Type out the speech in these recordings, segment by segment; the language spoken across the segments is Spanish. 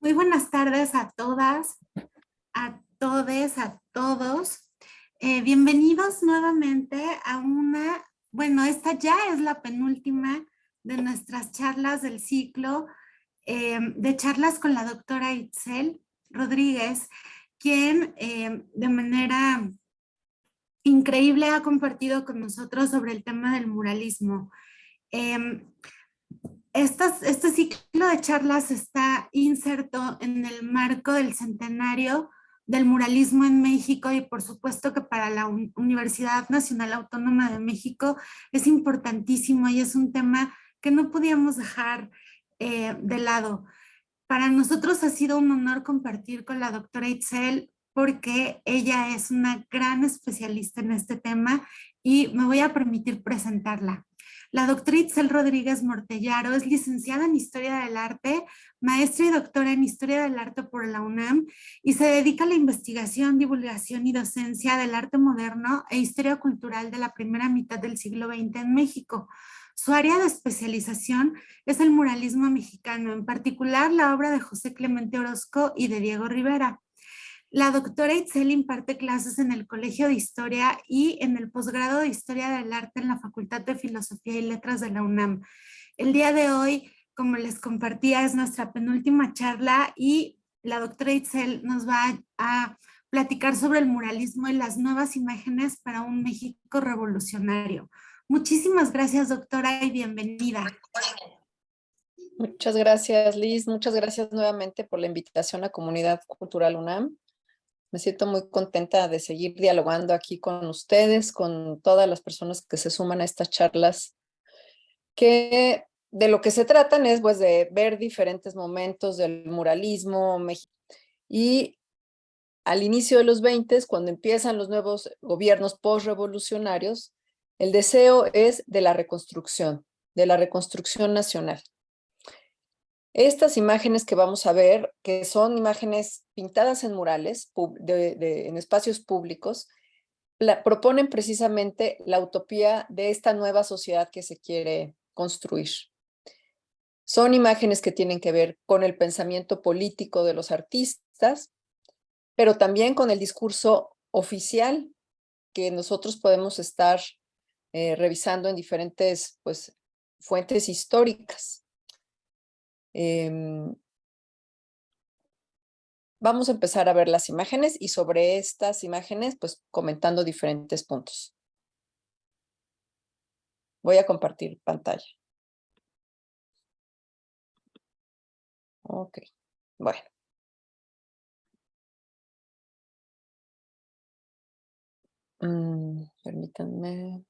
Muy buenas tardes a todas, a todes, a todos. Eh, bienvenidos nuevamente a una, bueno, esta ya es la penúltima de nuestras charlas del ciclo eh, de charlas con la doctora Itzel Rodríguez, quien eh, de manera increíble ha compartido con nosotros sobre el tema del muralismo. Este ciclo de charlas está inserto en el marco del centenario del muralismo en México y por supuesto que para la Universidad Nacional Autónoma de México es importantísimo y es un tema que no podíamos dejar eh, de lado. Para nosotros ha sido un honor compartir con la doctora Itzel porque ella es una gran especialista en este tema y me voy a permitir presentarla. La doctora Itzel Rodríguez Mortellaro es licenciada en Historia del Arte, maestra y doctora en Historia del Arte por la UNAM y se dedica a la investigación, divulgación y docencia del arte moderno e historia cultural de la primera mitad del siglo XX en México. Su área de especialización es el muralismo mexicano, en particular la obra de José Clemente Orozco y de Diego Rivera. La doctora Itzel imparte clases en el Colegio de Historia y en el posgrado de Historia del Arte en la Facultad de Filosofía y Letras de la UNAM. El día de hoy, como les compartía, es nuestra penúltima charla y la doctora Itzel nos va a platicar sobre el muralismo y las nuevas imágenes para un México revolucionario. Muchísimas gracias, doctora, y bienvenida. Muchas gracias, Liz. Muchas gracias nuevamente por la invitación a Comunidad Cultural UNAM. Me siento muy contenta de seguir dialogando aquí con ustedes, con todas las personas que se suman a estas charlas, que de lo que se tratan es pues de ver diferentes momentos del muralismo y al inicio de los 20, cuando empiezan los nuevos gobiernos postrevolucionarios, el deseo es de la reconstrucción, de la reconstrucción nacional. Estas imágenes que vamos a ver, que son imágenes pintadas en murales, en espacios públicos, proponen precisamente la utopía de esta nueva sociedad que se quiere construir. Son imágenes que tienen que ver con el pensamiento político de los artistas, pero también con el discurso oficial que nosotros podemos estar eh, revisando en diferentes pues, fuentes históricas. Em, vamos a empezar a ver las imágenes y sobre estas imágenes, pues comentando diferentes puntos. Voy a compartir pantalla. Ok, bueno. Mm, permítanme.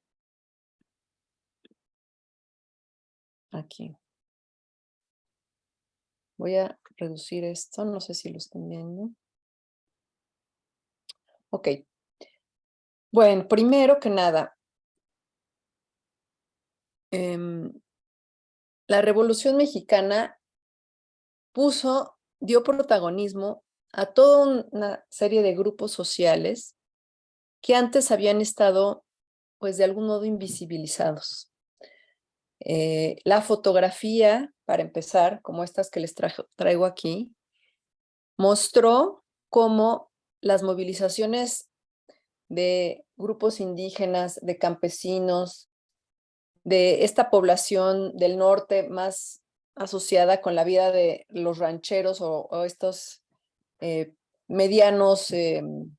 Aquí. Voy a reducir esto, no sé si lo están viendo. Ok. Bueno, primero que nada, em, la Revolución Mexicana puso, dio protagonismo a toda una serie de grupos sociales que antes habían estado, pues de algún modo, invisibilizados. Eh, la fotografía, para empezar, como estas que les traigo aquí, mostró cómo las movilizaciones de grupos indígenas, de campesinos, de esta población del norte más asociada con la vida de los rancheros o, estos eh, medianos em,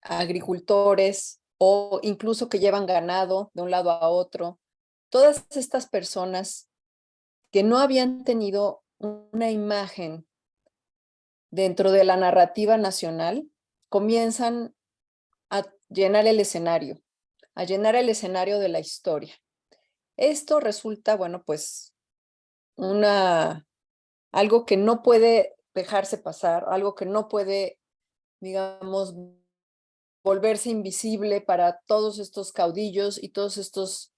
agricultores o incluso que llevan ganado de un lado a otro, todas estas personas que no habían tenido una imagen dentro de la narrativa nacional, comienzan a llenar el escenario, a llenar el escenario de la historia. Esto resulta, bueno, pues una, algo que no puede dejarse pasar, algo que no puede, digamos, volverse invisible para todos estos caudillos y todos estos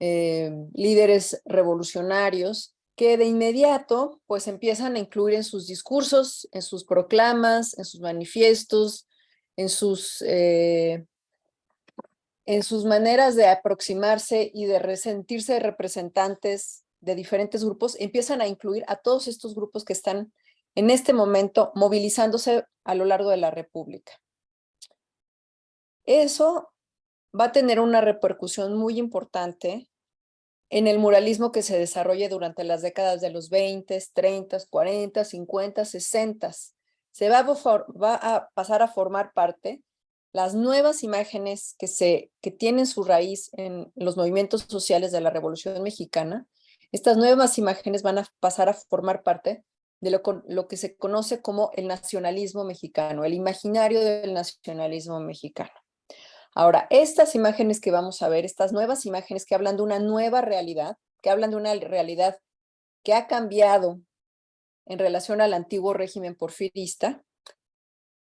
eh, líderes revolucionarios que de inmediato pues empiezan a incluir en sus discursos, en sus proclamas, en sus manifiestos, en sus, eh, en sus maneras de aproximarse y de resentirse representantes de diferentes grupos, empiezan a incluir a todos estos grupos que están en este momento movilizándose a lo largo de la República. Eso va a tener una repercusión muy importante en el muralismo que se desarrolle durante las décadas de los 20, 30, 40, 50, 60. Se va a, pasar a formar parte las nuevas imágenes que, se, que tienen su raíz en los movimientos sociales de la Revolución Mexicana. Estas nuevas imágenes van a pasar a formar parte de lo que se conoce como el nacionalismo mexicano, el imaginario del nacionalismo mexicano. Ahora, estas imágenes que vamos a ver, estas nuevas imágenes que hablan de una nueva realidad, que hablan de una realidad que ha cambiado en relación al antiguo régimen porfirista,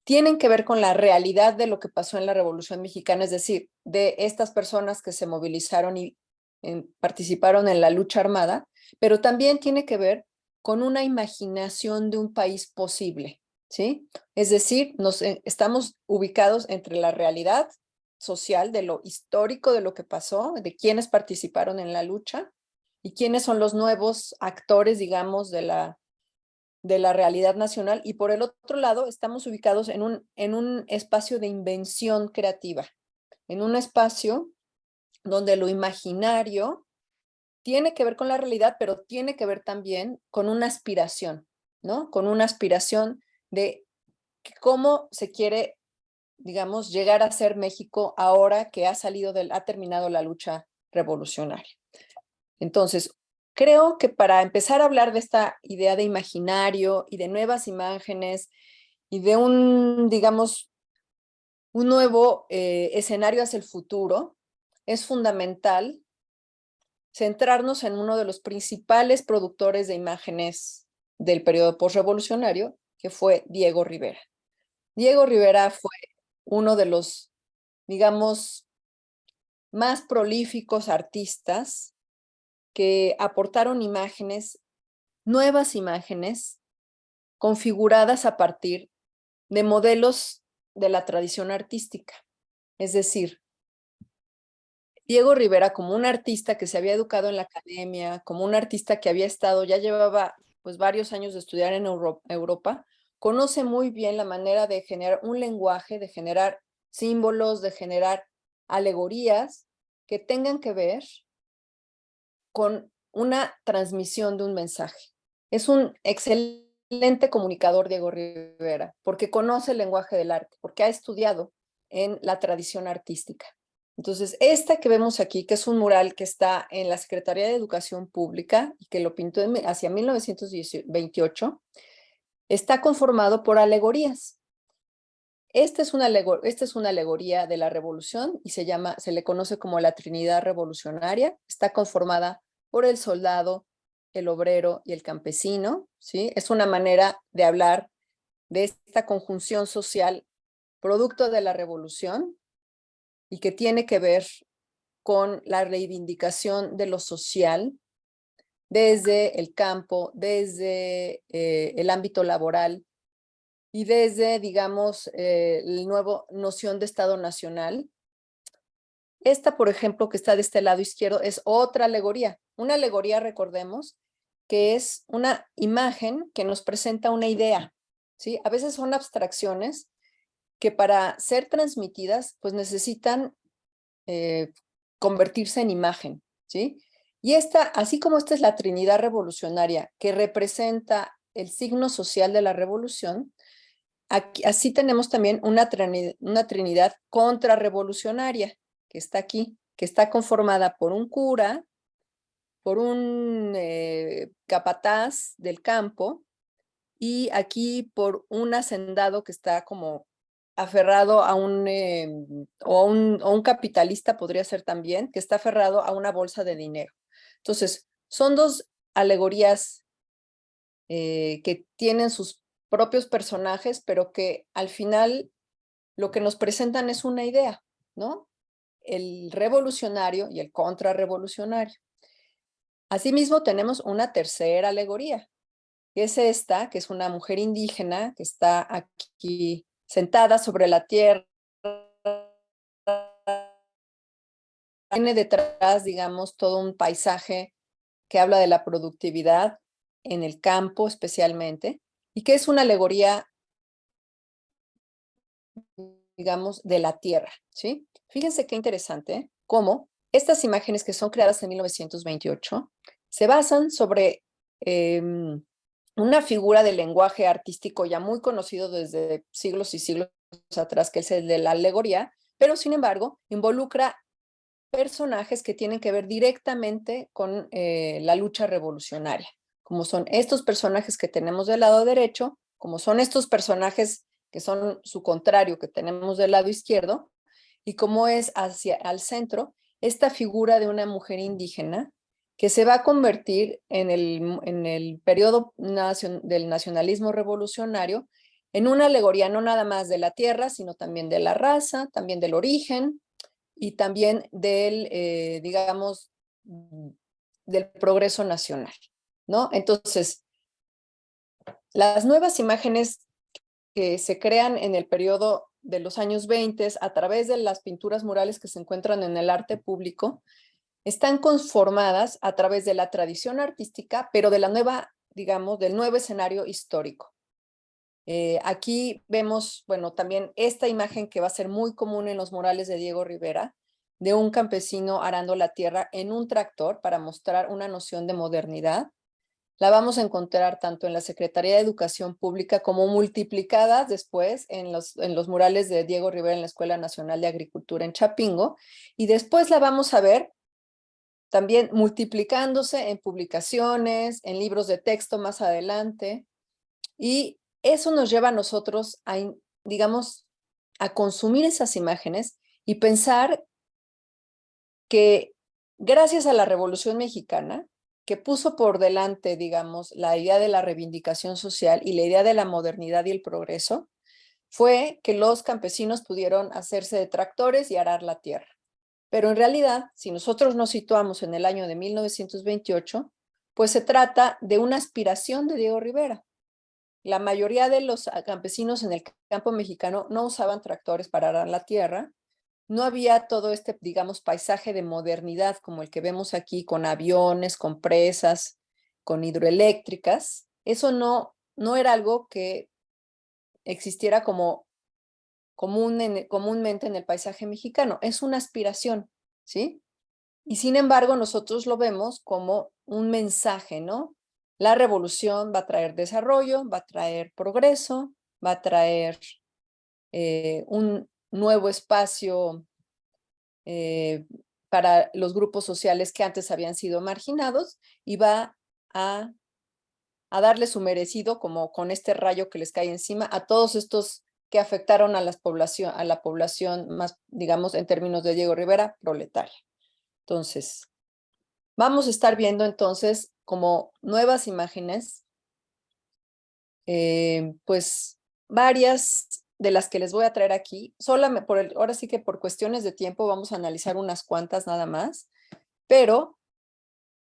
tienen que ver con la realidad de lo que pasó en la Revolución Mexicana, es decir, de estas personas que se movilizaron y participaron en la lucha armada, pero también tiene que ver con una imaginación de un país posible, ¿sí? Es decir, nos, eh, estamos ubicados entre la realidad social, de lo histórico de lo que pasó, de quienes participaron en la lucha y quiénes son los nuevos actores, digamos, de la, de la realidad nacional. Y por el otro lado, estamos ubicados en un, en un espacio de invención creativa, en un espacio donde lo imaginario tiene que ver con la realidad, pero tiene que ver también con una aspiración, ¿no? Con una aspiración de cómo se quiere digamos, llegar a ser México ahora que ha salido del, ha terminado la lucha revolucionaria. Entonces, creo que para empezar a hablar de esta idea de imaginario y de nuevas imágenes y de un, digamos, un nuevo eh, escenario hacia el futuro, es fundamental centrarnos en uno de los principales productores de imágenes del periodo postrevolucionario, que fue Diego Rivera. Diego Rivera fue uno de los, digamos, más prolíficos artistas que aportaron imágenes, nuevas imágenes, configuradas a partir de modelos de la tradición artística. Es decir, Diego Rivera como un artista que se había educado en la academia, como un artista que había estado, ya llevaba pues varios años de estudiar en Europa, conoce muy bien la manera de generar un lenguaje, de generar símbolos, de generar alegorías que tengan que ver con una transmisión de un mensaje. Es un excelente comunicador Diego Rivera, porque conoce el lenguaje del arte, porque ha estudiado en la tradición artística. Entonces, esta que vemos aquí, que es un mural que está en la Secretaría de Educación Pública y que lo pintó hacia 1928, está conformado por alegorías. Esta es, una esta es una alegoría de la revolución y se, llama, se le conoce como la Trinidad Revolucionaria. Está conformada por el soldado, el obrero y el campesino. ¿sí? Es una manera de hablar de esta conjunción social producto de la revolución y que tiene que ver con la reivindicación de lo social desde el campo, desde eh, el ámbito laboral y desde, digamos, eh, la nueva noción de Estado Nacional. Esta, por ejemplo, que está de este lado izquierdo, es otra alegoría. Una alegoría, recordemos, que es una imagen que nos presenta una idea. ¿sí? A veces son abstracciones que para ser transmitidas, pues necesitan eh, convertirse en imagen. ¿sí? Y esta, así como esta es la Trinidad Revolucionaria que representa el signo social de la revolución, así tenemos también una, una Trinidad contrarrevolucionaria que está aquí, que está conformada por un cura, por un eh, capataz del campo y aquí por un hacendado que está como aferrado a un, em, o un, un capitalista podría ser también, que está aferrado a una bolsa de dinero. Entonces, son dos alegorías eh, que tienen sus propios personajes, pero que al final lo que nos presentan es una idea, ¿no? El revolucionario y el contrarrevolucionario. Asimismo, tenemos una tercera alegoría, que es esta, que es una mujer indígena que está aquí sentada sobre la tierra, tiene detrás, digamos, todo un paisaje que habla de la productividad en el campo especialmente, y que es una alegoría, digamos, de la tierra, ¿sí? Fíjense qué interesante cómo estas imágenes que son creadas en 1928 se basan sobre em, una figura del lenguaje artístico ya muy conocido desde siglos y siglos atrás, que es el de la alegoría, pero sin embargo involucra personajes que tienen que ver directamente con eh, la lucha revolucionaria, como son estos personajes que tenemos del lado derecho, como son estos personajes que son su contrario que tenemos del lado izquierdo, y como es hacia al centro esta figura de una mujer indígena que se va a convertir en el, en el periodo del nacionalismo revolucionario en una alegoría no nada más de la tierra, sino también de la raza, también del origen y también del, eh, digamos, del progreso nacional, ¿no? Entonces, las nuevas imágenes que se crean en el periodo de los años 20 a través de las pinturas murales que se encuentran en el arte público, están conformadas a través de la tradición artística, pero de la nueva, digamos, del nuevo escenario histórico. Eh, aquí vemos, bueno, también esta imagen que va a ser muy común en los murales de Diego Rivera, de un campesino arando la tierra en un tractor para mostrar una noción de modernidad. La vamos a encontrar tanto en la Secretaría de Educación Pública como multiplicada después en los, en los murales de Diego Rivera en la Escuela Nacional de Agricultura en Chapingo. Y después la vamos a ver también multiplicándose en publicaciones, en libros de texto más adelante. Y eso nos lleva a nosotros a, digamos, a consumir esas imágenes y pensar que gracias a la Revolución Mexicana, que puso por delante, digamos, la idea de la reivindicación social y la idea de la modernidad y el progreso, fue que los campesinos pudieron hacerse de tractores y arar la tierra. Pero en realidad, si nosotros nos situamos en el año de 1928, pues se trata de una aspiración de Diego Rivera. La mayoría de los campesinos en el campo mexicano no usaban tractores para arar la tierra, no había todo este, digamos, paisaje de modernidad como el que vemos aquí con aviones, con presas, con hidroeléctricas. Eso no, no era algo que existiera como común comúnmente en el paisaje mexicano. Es una aspiración, ¿sí? Y sin embargo, nosotros lo vemos como un mensaje, ¿no? La revolución va a traer desarrollo, va a traer progreso, va a traer eh, un, nuevo espacio eh, para los grupos sociales que antes habían sido marginados y va a, a darle su merecido, como con este rayo que les cae encima, a todos estos que afectaron a, población, a la población más, digamos, en términos de Diego Rivera, proletaria. Entonces, vamos a estar viendo entonces como nuevas imágenes, eh, pues varias de las que les voy a traer aquí, solamente por ahora sí que por cuestiones de tiempo vamos a analizar unas cuantas nada más, pero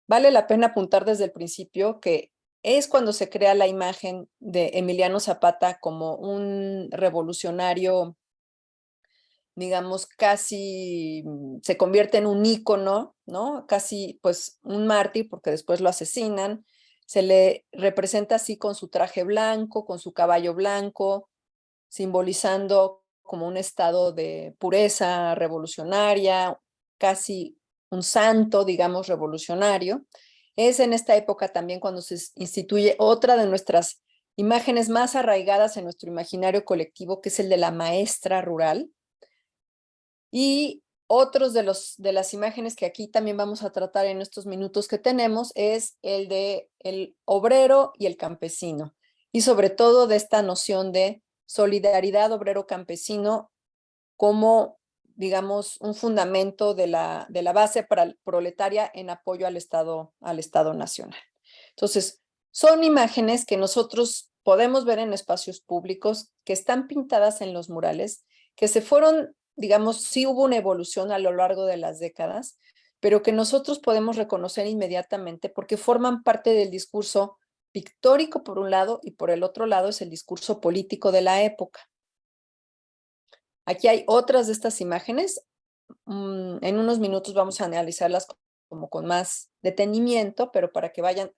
vale la pena apuntar desde el principio que es cuando se crea la imagen de Emiliano Zapata como un revolucionario, digamos, casi mm, se convierte en un ícono, ¿no? Casi pues un mártir porque después lo asesinan, se le representa así con su traje blanco, con su caballo blanco, simbolizando como un estado de pureza revolucionaria, casi un santo, digamos, revolucionario. Es en esta época también cuando se instituye otra de nuestras imágenes más arraigadas en nuestro imaginario colectivo, que es el de la maestra rural. Y otros de, los, de las imágenes que aquí también vamos a tratar en estos minutos que tenemos es el de el obrero y el campesino. Y sobre todo de esta noción de solidaridad obrero-campesino como, digamos, un fundamento de la, de la base proletaria en apoyo al Estado, al Estado Nacional. Entonces, son imágenes que nosotros podemos ver en espacios públicos, que están pintadas en los murales, que se fueron, digamos, sí hubo una evolución a lo largo de las décadas, pero que nosotros podemos reconocer inmediatamente porque forman parte del discurso pictórico por un lado y por el otro lado es el discurso político de la época. Aquí hay otras de estas imágenes. Mm, en unos minutos vamos a analizarlas como con más detenimiento, pero para que vayan,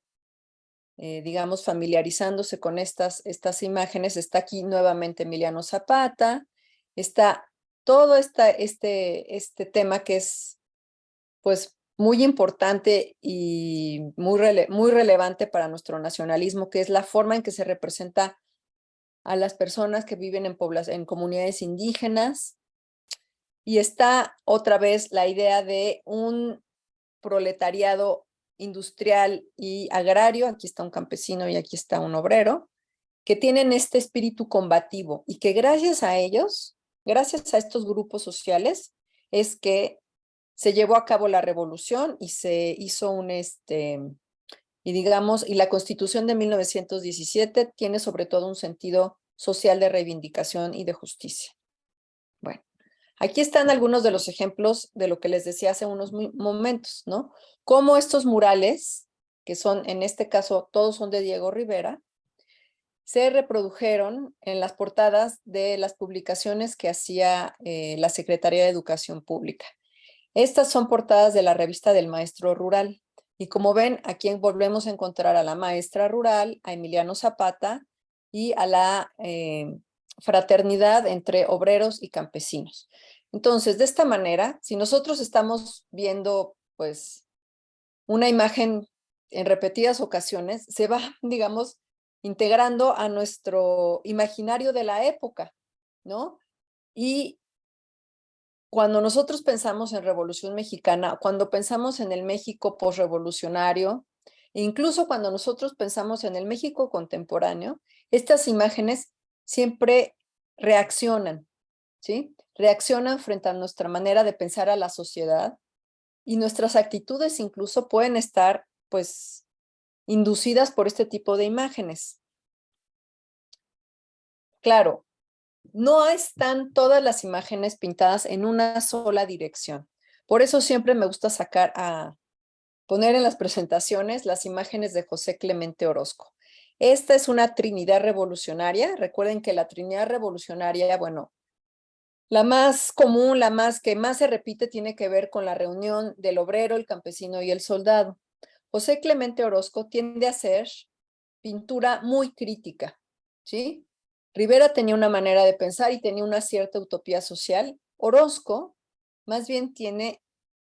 eh, digamos, familiarizándose con estas, estas imágenes. Está aquí nuevamente Emiliano Zapata, está todo este, este tema que es, pues, muy importante y muy, muy relevante para nuestro nacionalismo, que es la forma en que se representa a las personas que viven en, en comunidades indígenas. Y está otra vez la idea de un proletariado industrial y agrario, aquí está un campesino y aquí está un obrero, que tienen este espíritu combativo y que gracias a ellos, gracias a estos grupos sociales, es que se llevó a cabo la revolución y se hizo un, este, y digamos, y la Constitución de 1917 tiene sobre todo un sentido social de reivindicación y de justicia. Bueno, aquí están algunos de los ejemplos de lo que les decía hace unos momentos, ¿no? Cómo estos murales, que son, en este caso, todos son de Diego Rivera, se reprodujeron en las portadas de las publicaciones que hacía eh, la Secretaría de Educación Pública. Estas son portadas de la revista del Maestro Rural. Y como ven, aquí volvemos a encontrar a la maestra rural, a Emiliano Zapata y a la eh, fraternidad entre obreros y campesinos. Entonces, de esta manera, si nosotros estamos viendo, pues, una imagen en repetidas ocasiones, se va, digamos, integrando a nuestro imaginario de la época, ¿no? Y cuando nosotros pensamos en Revolución Mexicana, cuando pensamos en el México posrevolucionario, incluso cuando nosotros pensamos en el México contemporáneo, estas imágenes siempre reaccionan, ¿sí? Reaccionan frente a nuestra manera de pensar a la sociedad y nuestras actitudes incluso pueden estar, pues, inducidas por este tipo de imágenes. Claro, no están todas las imágenes pintadas en una sola dirección. Por eso siempre me gusta sacar a poner en las presentaciones las imágenes de José Clemente Orozco. Esta es una Trinidad revolucionaria. Recuerden que la Trinidad revolucionaria, bueno, la más común, la más que más se repite tiene que ver con la reunión del obrero, el campesino y el soldado. José Clemente Orozco tiende a ser pintura muy crítica, ¿sí? Rivera tenía una manera de pensar y tenía una cierta utopía social. Orozco más bien tiene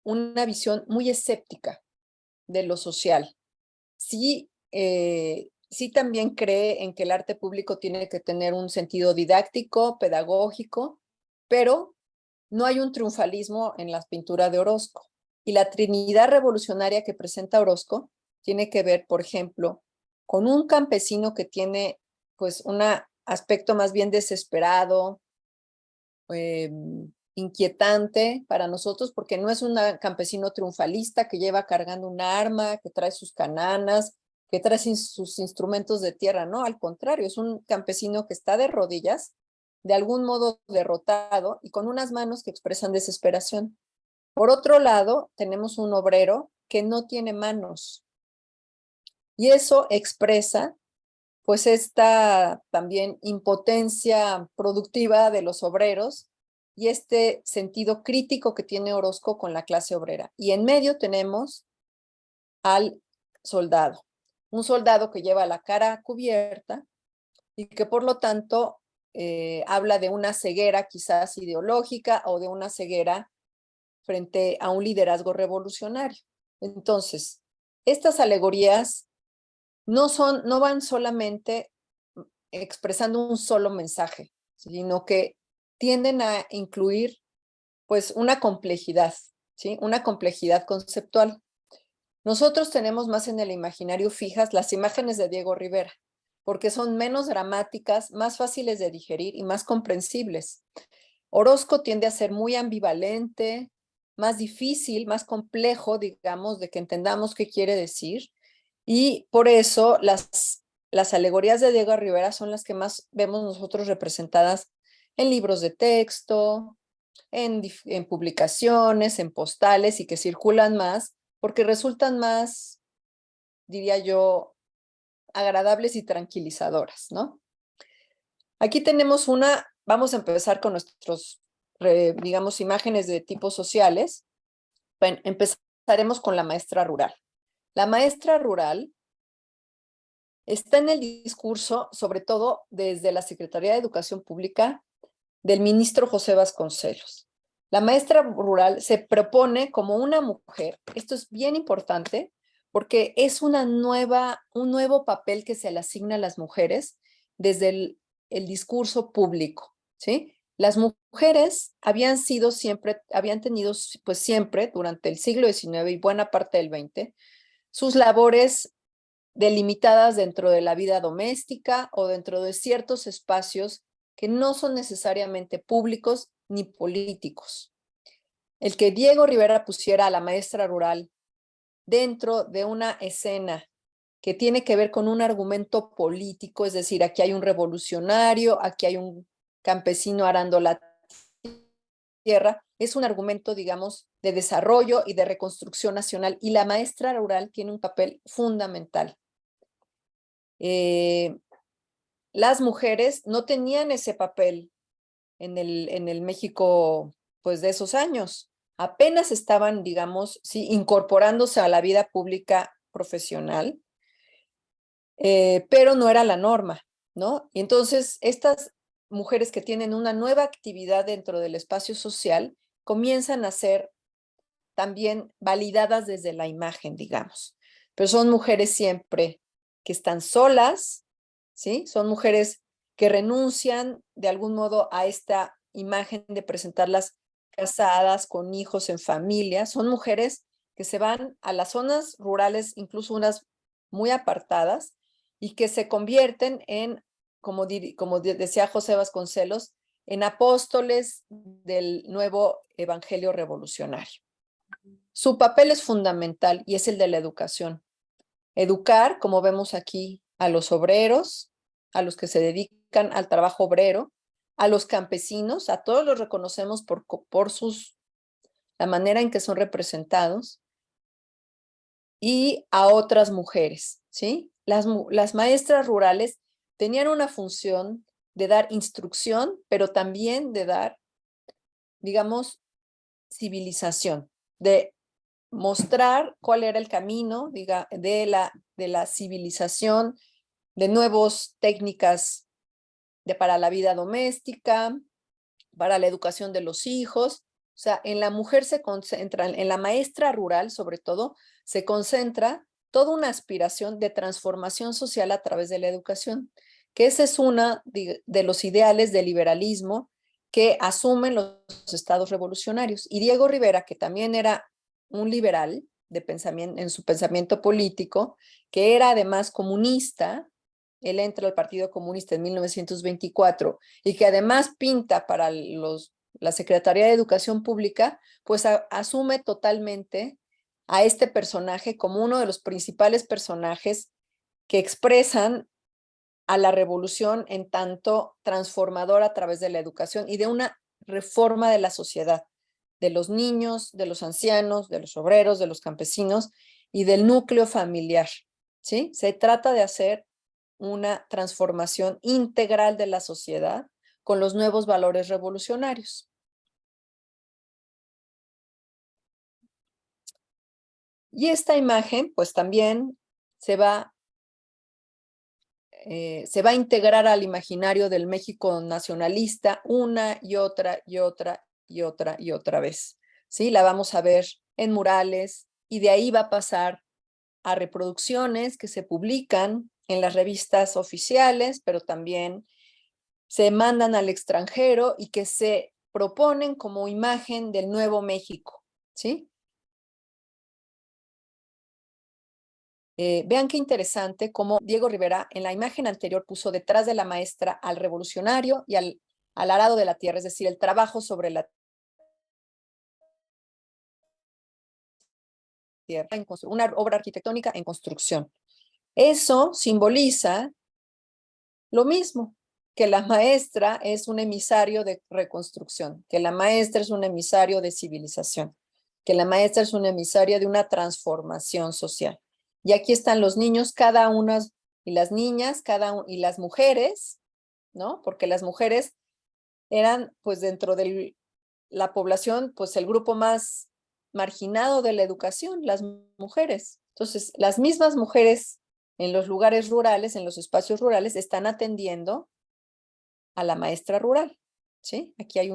una visión muy escéptica de lo social. Sí, eh, sí también cree en que el arte público tiene que tener un sentido didáctico, pedagógico, pero no hay un triunfalismo en la pintura de Orozco. Y la Trinidad revolucionaria que presenta Orozco tiene que ver, por ejemplo, con un campesino que tiene pues una aspecto más bien desesperado, em, inquietante para nosotros, porque no es un campesino triunfalista que lleva cargando un arma, que trae sus cananas, que trae sus instrumentos de tierra, no, al contrario, es un campesino que está de rodillas, de algún modo derrotado y con unas manos que expresan desesperación. Por otro lado, tenemos un obrero que no tiene manos y eso expresa pues esta también impotencia productiva de los obreros y este sentido crítico que tiene Orozco con la clase obrera. Y en medio tenemos al soldado, un soldado que lleva la cara cubierta y que por lo tanto eh, habla de una ceguera quizás ideológica o de una ceguera frente a un liderazgo revolucionario. Entonces, estas alegorías no, son, no van solamente expresando un solo mensaje, sino que tienden a incluir pues una complejidad, ¿sí? una complejidad conceptual. Nosotros tenemos más en el imaginario fijas las imágenes de Diego Rivera, porque son menos dramáticas, más fáciles de digerir y más comprensibles. Orozco tiende a ser muy ambivalente, más difícil, más complejo, digamos, de que entendamos qué quiere decir. Y por eso las, las alegorías de Diego Rivera son las que más vemos nosotros representadas en libros de texto, en, en publicaciones, en postales y que circulan más porque resultan más, diría yo, agradables y tranquilizadoras, ¿no? Aquí tenemos una, vamos a empezar con nuestros, digamos, imágenes de tipos sociales. Bueno, empezaremos con la maestra rural. La maestra rural está en el discurso, sobre todo desde la Secretaría de Educación Pública del ministro José Vasconcelos. La maestra rural se propone como una mujer, esto es bien importante, porque es una nueva, un nuevo papel que se le asigna a las mujeres desde el, el discurso público, ¿sí? Las mujeres habían sido siempre, habían tenido pues siempre durante el siglo XIX y buena parte del XX, sus labores delimitadas dentro de la vida doméstica o dentro de ciertos espacios que no son necesariamente públicos ni políticos. El que Diego Rivera pusiera a la maestra rural dentro de una escena que tiene que ver con un argumento político, es decir, aquí hay un revolucionario, aquí hay un campesino arando la tierra, es un argumento, digamos, de desarrollo y de reconstrucción nacional, y la maestra rural tiene un papel fundamental. Eh, las mujeres no tenían ese papel en el, en el México pues, de esos años. Apenas estaban, digamos, sí, incorporándose a la vida pública profesional, eh, pero no era la norma, ¿no? Y entonces estas mujeres que tienen una nueva actividad dentro del espacio social comienzan a ser también validadas desde la imagen, digamos. Pero son mujeres siempre que están solas, ¿sí? Son mujeres que renuncian de algún modo a esta imagen de presentarlas casadas, con hijos, en familia. Son mujeres que se van a las zonas rurales, incluso unas muy apartadas, y que se convierten en como, decía José Vasconcelos, en apóstoles del nuevo evangelio revolucionario. Su papel es fundamental y es el de la educación. Educar, como vemos aquí, a los obreros, a los que se dedican al trabajo obrero, a los campesinos, a todos los reconocemos por, por sus, la manera en que son representados, y a otras mujeres, ¿sí? Las, las maestras rurales tenían una función de dar instrucción, pero también de dar, digamos, civilización, de mostrar cuál era el camino diga, de, la, de la civilización, de nuevas técnicas de, para la vida doméstica, para la educación de los hijos. O sea, en la mujer se concentra, en la maestra rural sobre todo, se concentra toda una aspiración de transformación social a través de la educación, que ese es uno de, los ideales del liberalismo que asumen los estados revolucionarios. Y Diego Rivera, que también era un liberal de pensamiento, en su pensamiento político, que era además comunista, él entra al Partido Comunista en 1924 y que además pinta para los, la Secretaría de Educación Pública, pues asume totalmente a este personaje como uno de los principales personajes que expresan a la revolución en tanto transformadora a través de la educación y de una reforma de la sociedad, de los niños, de los ancianos, de los obreros, de los campesinos y del núcleo familiar. ¿sí? Se trata de hacer una transformación integral de la sociedad con los nuevos valores revolucionarios. Y esta imagen, pues también se va, eh, se va a integrar al imaginario del México nacionalista una y otra y otra y otra y otra vez. ¿sí? La vamos a ver en murales y de ahí va a pasar a reproducciones que se publican en las revistas oficiales, pero también se mandan al extranjero y que se proponen como imagen del nuevo México. ¿sí? Eh, vean qué interesante cómo Diego Rivera en la imagen anterior puso detrás de la maestra al revolucionario y al, al arado de la tierra, es decir, el trabajo sobre la tierra, una obra arquitectónica en construcción. Eso simboliza lo mismo, que la maestra es un emisario de reconstrucción, que la maestra es un emisario de civilización, que la maestra es un emisario de una transformación social. Y aquí están los niños, cada una, y las niñas, cada y las mujeres, ¿no? Porque las mujeres eran, pues dentro de la población, pues el grupo más, marginado de la educación, las mujeres. Entonces, las mismas mujeres en los lugares rurales, en los espacios rurales, están atendiendo a la maestra rural. ¿sí? Aquí hay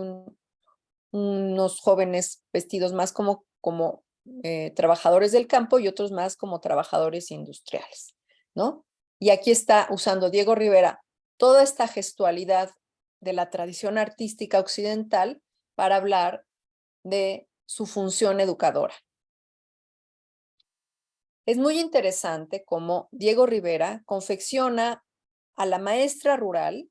unos jóvenes vestidos más como, como eh, trabajadores del campo y otros más como trabajadores industriales. ¿no? Y aquí está usando Diego Rivera toda esta gestualidad de la tradición artística occidental para hablar de su función educadora. Es muy interesante cómo Diego Rivera confecciona a la maestra rural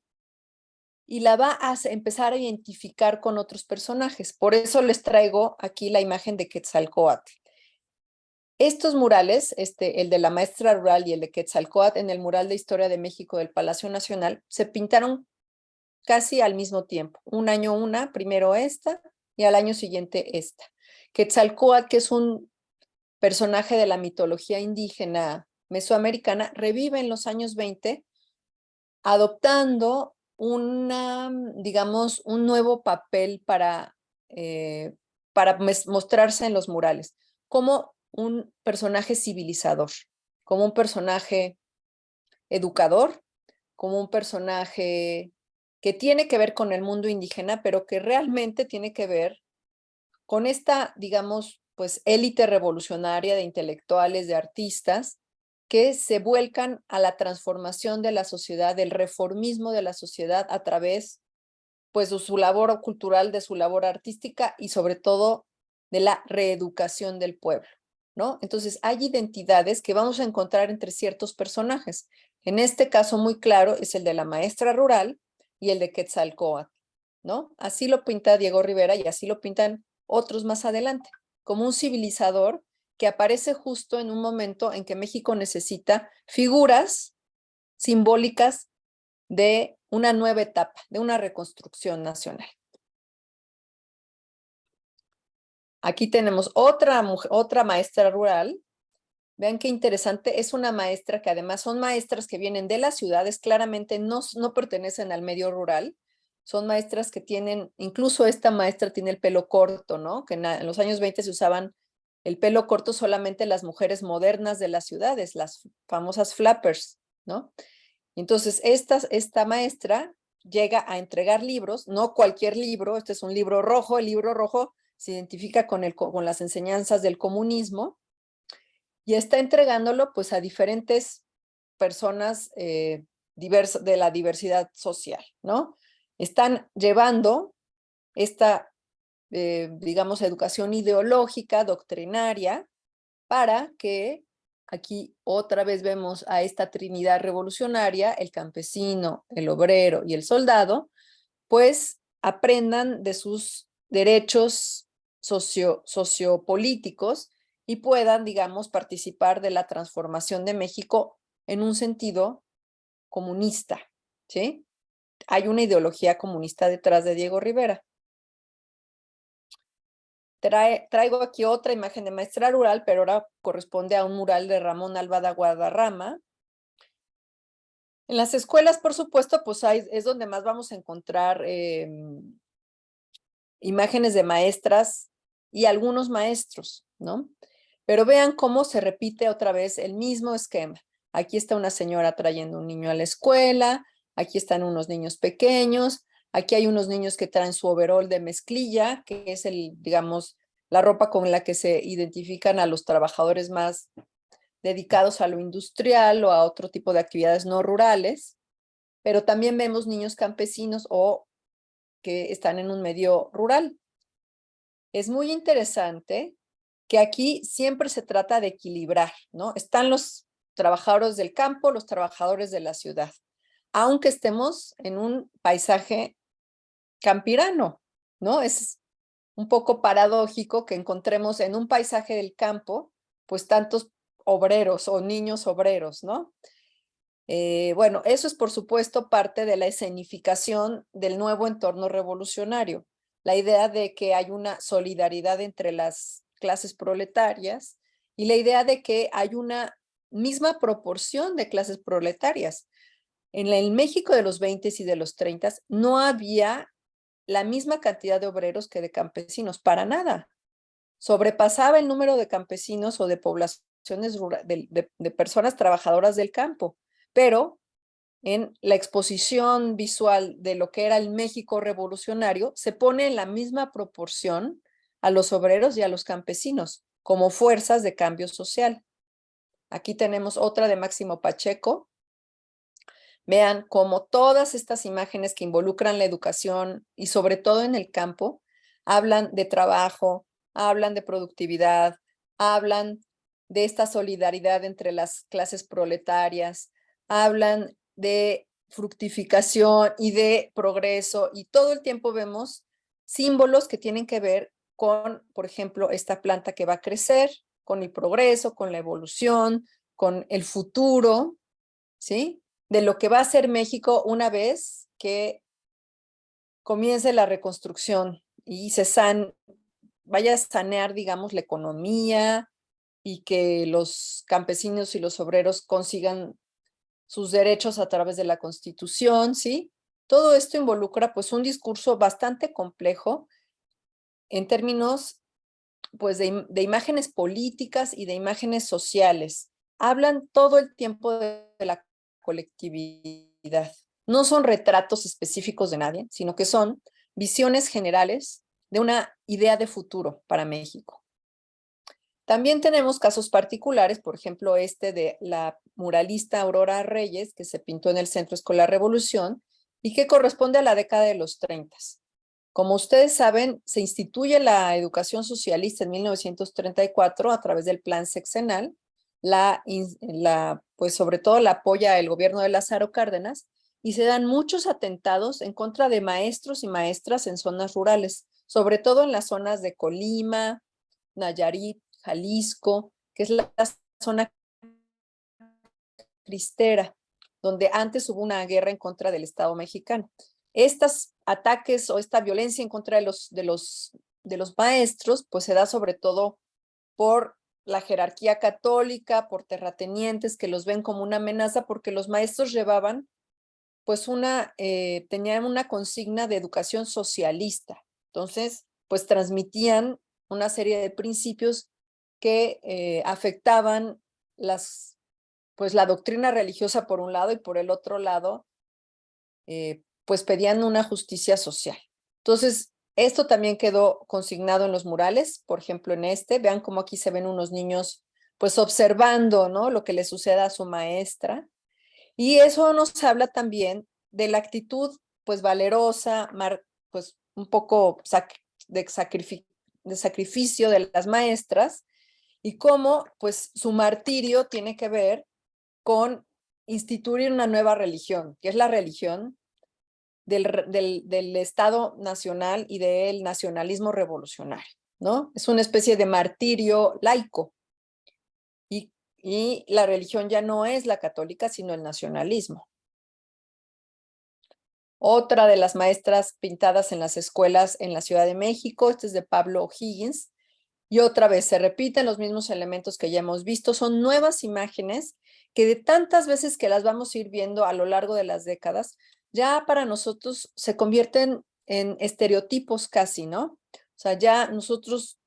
y la va a empezar a identificar con otros personajes. Por eso les traigo aquí la imagen de Quetzalcoatl. Estos murales, este, el de la maestra rural y el de Quetzalcoatl en el mural de Historia de México del Palacio Nacional, se pintaron casi al mismo tiempo. Un año una, primero esta y al año siguiente esta. Quetzalcoatl, que es un personaje de la mitología indígena mesoamericana, revive en los años 20 adoptando una, digamos, un nuevo papel para, eh, para mostrarse en los murales, como un personaje civilizador, como un personaje educador, como un personaje que tiene que ver con el mundo indígena, pero que realmente tiene que ver con esta, digamos, pues élite revolucionaria de intelectuales, de artistas, que se vuelcan a la transformación de la sociedad, del reformismo de la sociedad a través pues de su labor cultural, de su labor artística y sobre todo de la reeducación del pueblo, ¿no? Entonces hay identidades que vamos a encontrar entre ciertos personajes. En este caso muy claro es el de la maestra rural y el de Quetzalcoatl, ¿no? Así lo pinta Diego Rivera y así lo pintan otros más adelante, como un civilizador que aparece justo en un momento en que México necesita figuras simbólicas de una nueva etapa, de una reconstrucción nacional. Aquí tenemos otra, otra maestra rural. Vean qué interesante, es una maestra que además son maestras que vienen de las ciudades, claramente no, no pertenecen al medio rural, son maestras que tienen, incluso esta maestra tiene el pelo corto, ¿no? Que en, los años 20 se usaban el pelo corto solamente las mujeres modernas de las ciudades, las famosas flappers, ¿no? Entonces, esta, esta maestra llega a entregar libros, no cualquier libro, este es un libro rojo, el libro rojo se identifica con, el, con las enseñanzas del comunismo, y está entregándolo pues a diferentes personas eh, de la diversidad social, ¿no? Están llevando esta, eh, digamos, educación ideológica, doctrinaria, para que aquí otra vez vemos a esta trinidad revolucionaria, el campesino, el obrero y el soldado, pues aprendan de sus derechos socio, sociopolíticos y puedan, digamos, participar de la transformación de México en un sentido comunista, ¿sí? Hay una ideología comunista detrás de Diego Rivera. Traigo aquí otra imagen de maestra rural, pero ahora corresponde a un mural de Ramón Albada Guadarrama. En las escuelas, por supuesto, pues es donde más vamos a encontrar em, imágenes de maestras y algunos maestros, ¿no? Pero vean cómo se repite otra vez el mismo esquema. Aquí está una señora trayendo un niño a la escuela, aquí están unos niños pequeños, aquí hay unos niños que traen su overol de mezclilla, que es el, digamos, la ropa con la que se identifican a los trabajadores más dedicados a lo industrial o a otro tipo de actividades no rurales, pero también vemos niños campesinos o que están en un medio rural. Es muy interesante que aquí siempre se trata de equilibrar, ¿no? Están los trabajadores del campo, los trabajadores de la ciudad, aunque estemos en un paisaje campirano, ¿no? Es un poco paradójico que encontremos en un paisaje del campo, pues tantos obreros o niños obreros, ¿no? Eh, bueno, eso es por supuesto parte de la escenificación del nuevo entorno revolucionario, la idea de que hay una solidaridad entre las clases proletarias y la idea de que hay una misma proporción de clases proletarias. En el México de los 20 y de los 30 no había la misma cantidad de obreros que de campesinos, para nada. sobrepasaba el número de campesinos o de poblaciones de, de personas trabajadoras del campo, pero en la exposición visual de lo que era el México revolucionario, se pone en la misma proporción a los obreros y a los campesinos como fuerzas de cambio social. Aquí tenemos otra de Máximo Pacheco. Vean cómo todas estas imágenes que involucran la educación y sobre todo en el campo, hablan de trabajo, hablan de productividad, hablan de esta solidaridad entre las clases proletarias, hablan de fructificación y de progreso y todo el tiempo vemos símbolos que tienen que ver con, por ejemplo, esta planta que va a crecer, con el progreso, con la evolución, con el futuro, ¿sí? De lo que va a ser México una vez que comience la reconstrucción y se vaya a sanear, digamos, la economía y que los campesinos y los obreros consigan sus derechos a través de la Constitución, ¿sí? Todo esto involucra pues un discurso bastante complejo en términos pues de, imágenes políticas y de imágenes sociales. Hablan todo el tiempo de, de la colectividad. No son retratos específicos de nadie, sino que son visiones generales de una idea de futuro para México. También tenemos casos particulares, por ejemplo, este de la muralista Aurora Reyes, que se pintó en el Centro Escolar Revolución y que corresponde a la década de los 30. Como ustedes saben, se instituye la educación socialista en 1934 a través del plan sexenal, la, la, pues sobre todo la apoya el gobierno de Lázaro Cárdenas, y se dan muchos atentados en contra de maestros y maestras en zonas rurales, sobre todo en las zonas de Colima, Nayarit, Jalisco, que es la zona cristera, donde antes hubo una guerra en contra del Estado mexicano. Estos ataques o esta violencia en contra de los, de los, de los maestros, pues se da sobre todo por la jerarquía católica, por terratenientes que los ven como una amenaza porque los maestros llevaban pues una, eh, tenían una consigna de educación socialista. Entonces, pues transmitían una serie de principios que eh, afectaban las, pues la doctrina religiosa por un lado y por el otro lado, eh, pues pedían una justicia social. Entonces, esto también quedó consignado en los murales, por ejemplo en este, vean cómo aquí se ven unos niños pues observando ¿no? lo que le suceda a su maestra. Y eso nos habla también de la actitud pues valerosa, pues un poco de, de sacrificio de las maestras, y cómo pues su martirio tiene que ver con instituir una nueva religión, que es la religión del, Estado nacional y del nacionalismo revolucionario, ¿no? Es una especie de martirio laico. Y, y la religión ya no es la católica, sino el nacionalismo. Otra de las maestras pintadas en las escuelas en la Ciudad de México, este es de Pablo Higgins, y otra vez se repiten los mismos elementos que ya hemos visto, son nuevas imágenes que de tantas veces que las vamos a ir viendo a lo largo de las décadas, ya para nosotros se convierten en estereotipos casi, ¿no? O sea, ya nosotros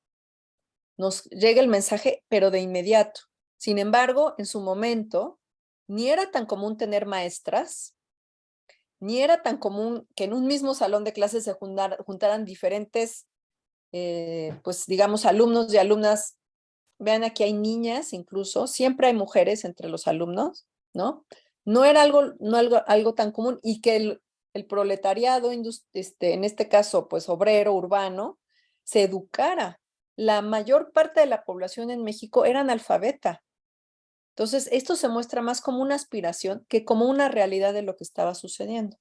nos llega el mensaje, pero de inmediato. Sin embargo, en su momento, ni era tan común tener maestras, ni era tan común que en un mismo salón de clases se juntaran diferentes eh, pues digamos, alumnos y alumnas, vean aquí hay niñas incluso, siempre hay mujeres entre los alumnos, ¿no? No era algo, no algo, algo tan común y que el, el proletariado, este, en este caso, pues obrero, urbano, se educara. La mayor parte de la población en México era analfabeta. Entonces, esto se muestra más como una aspiración que como una realidad de lo que estaba sucediendo.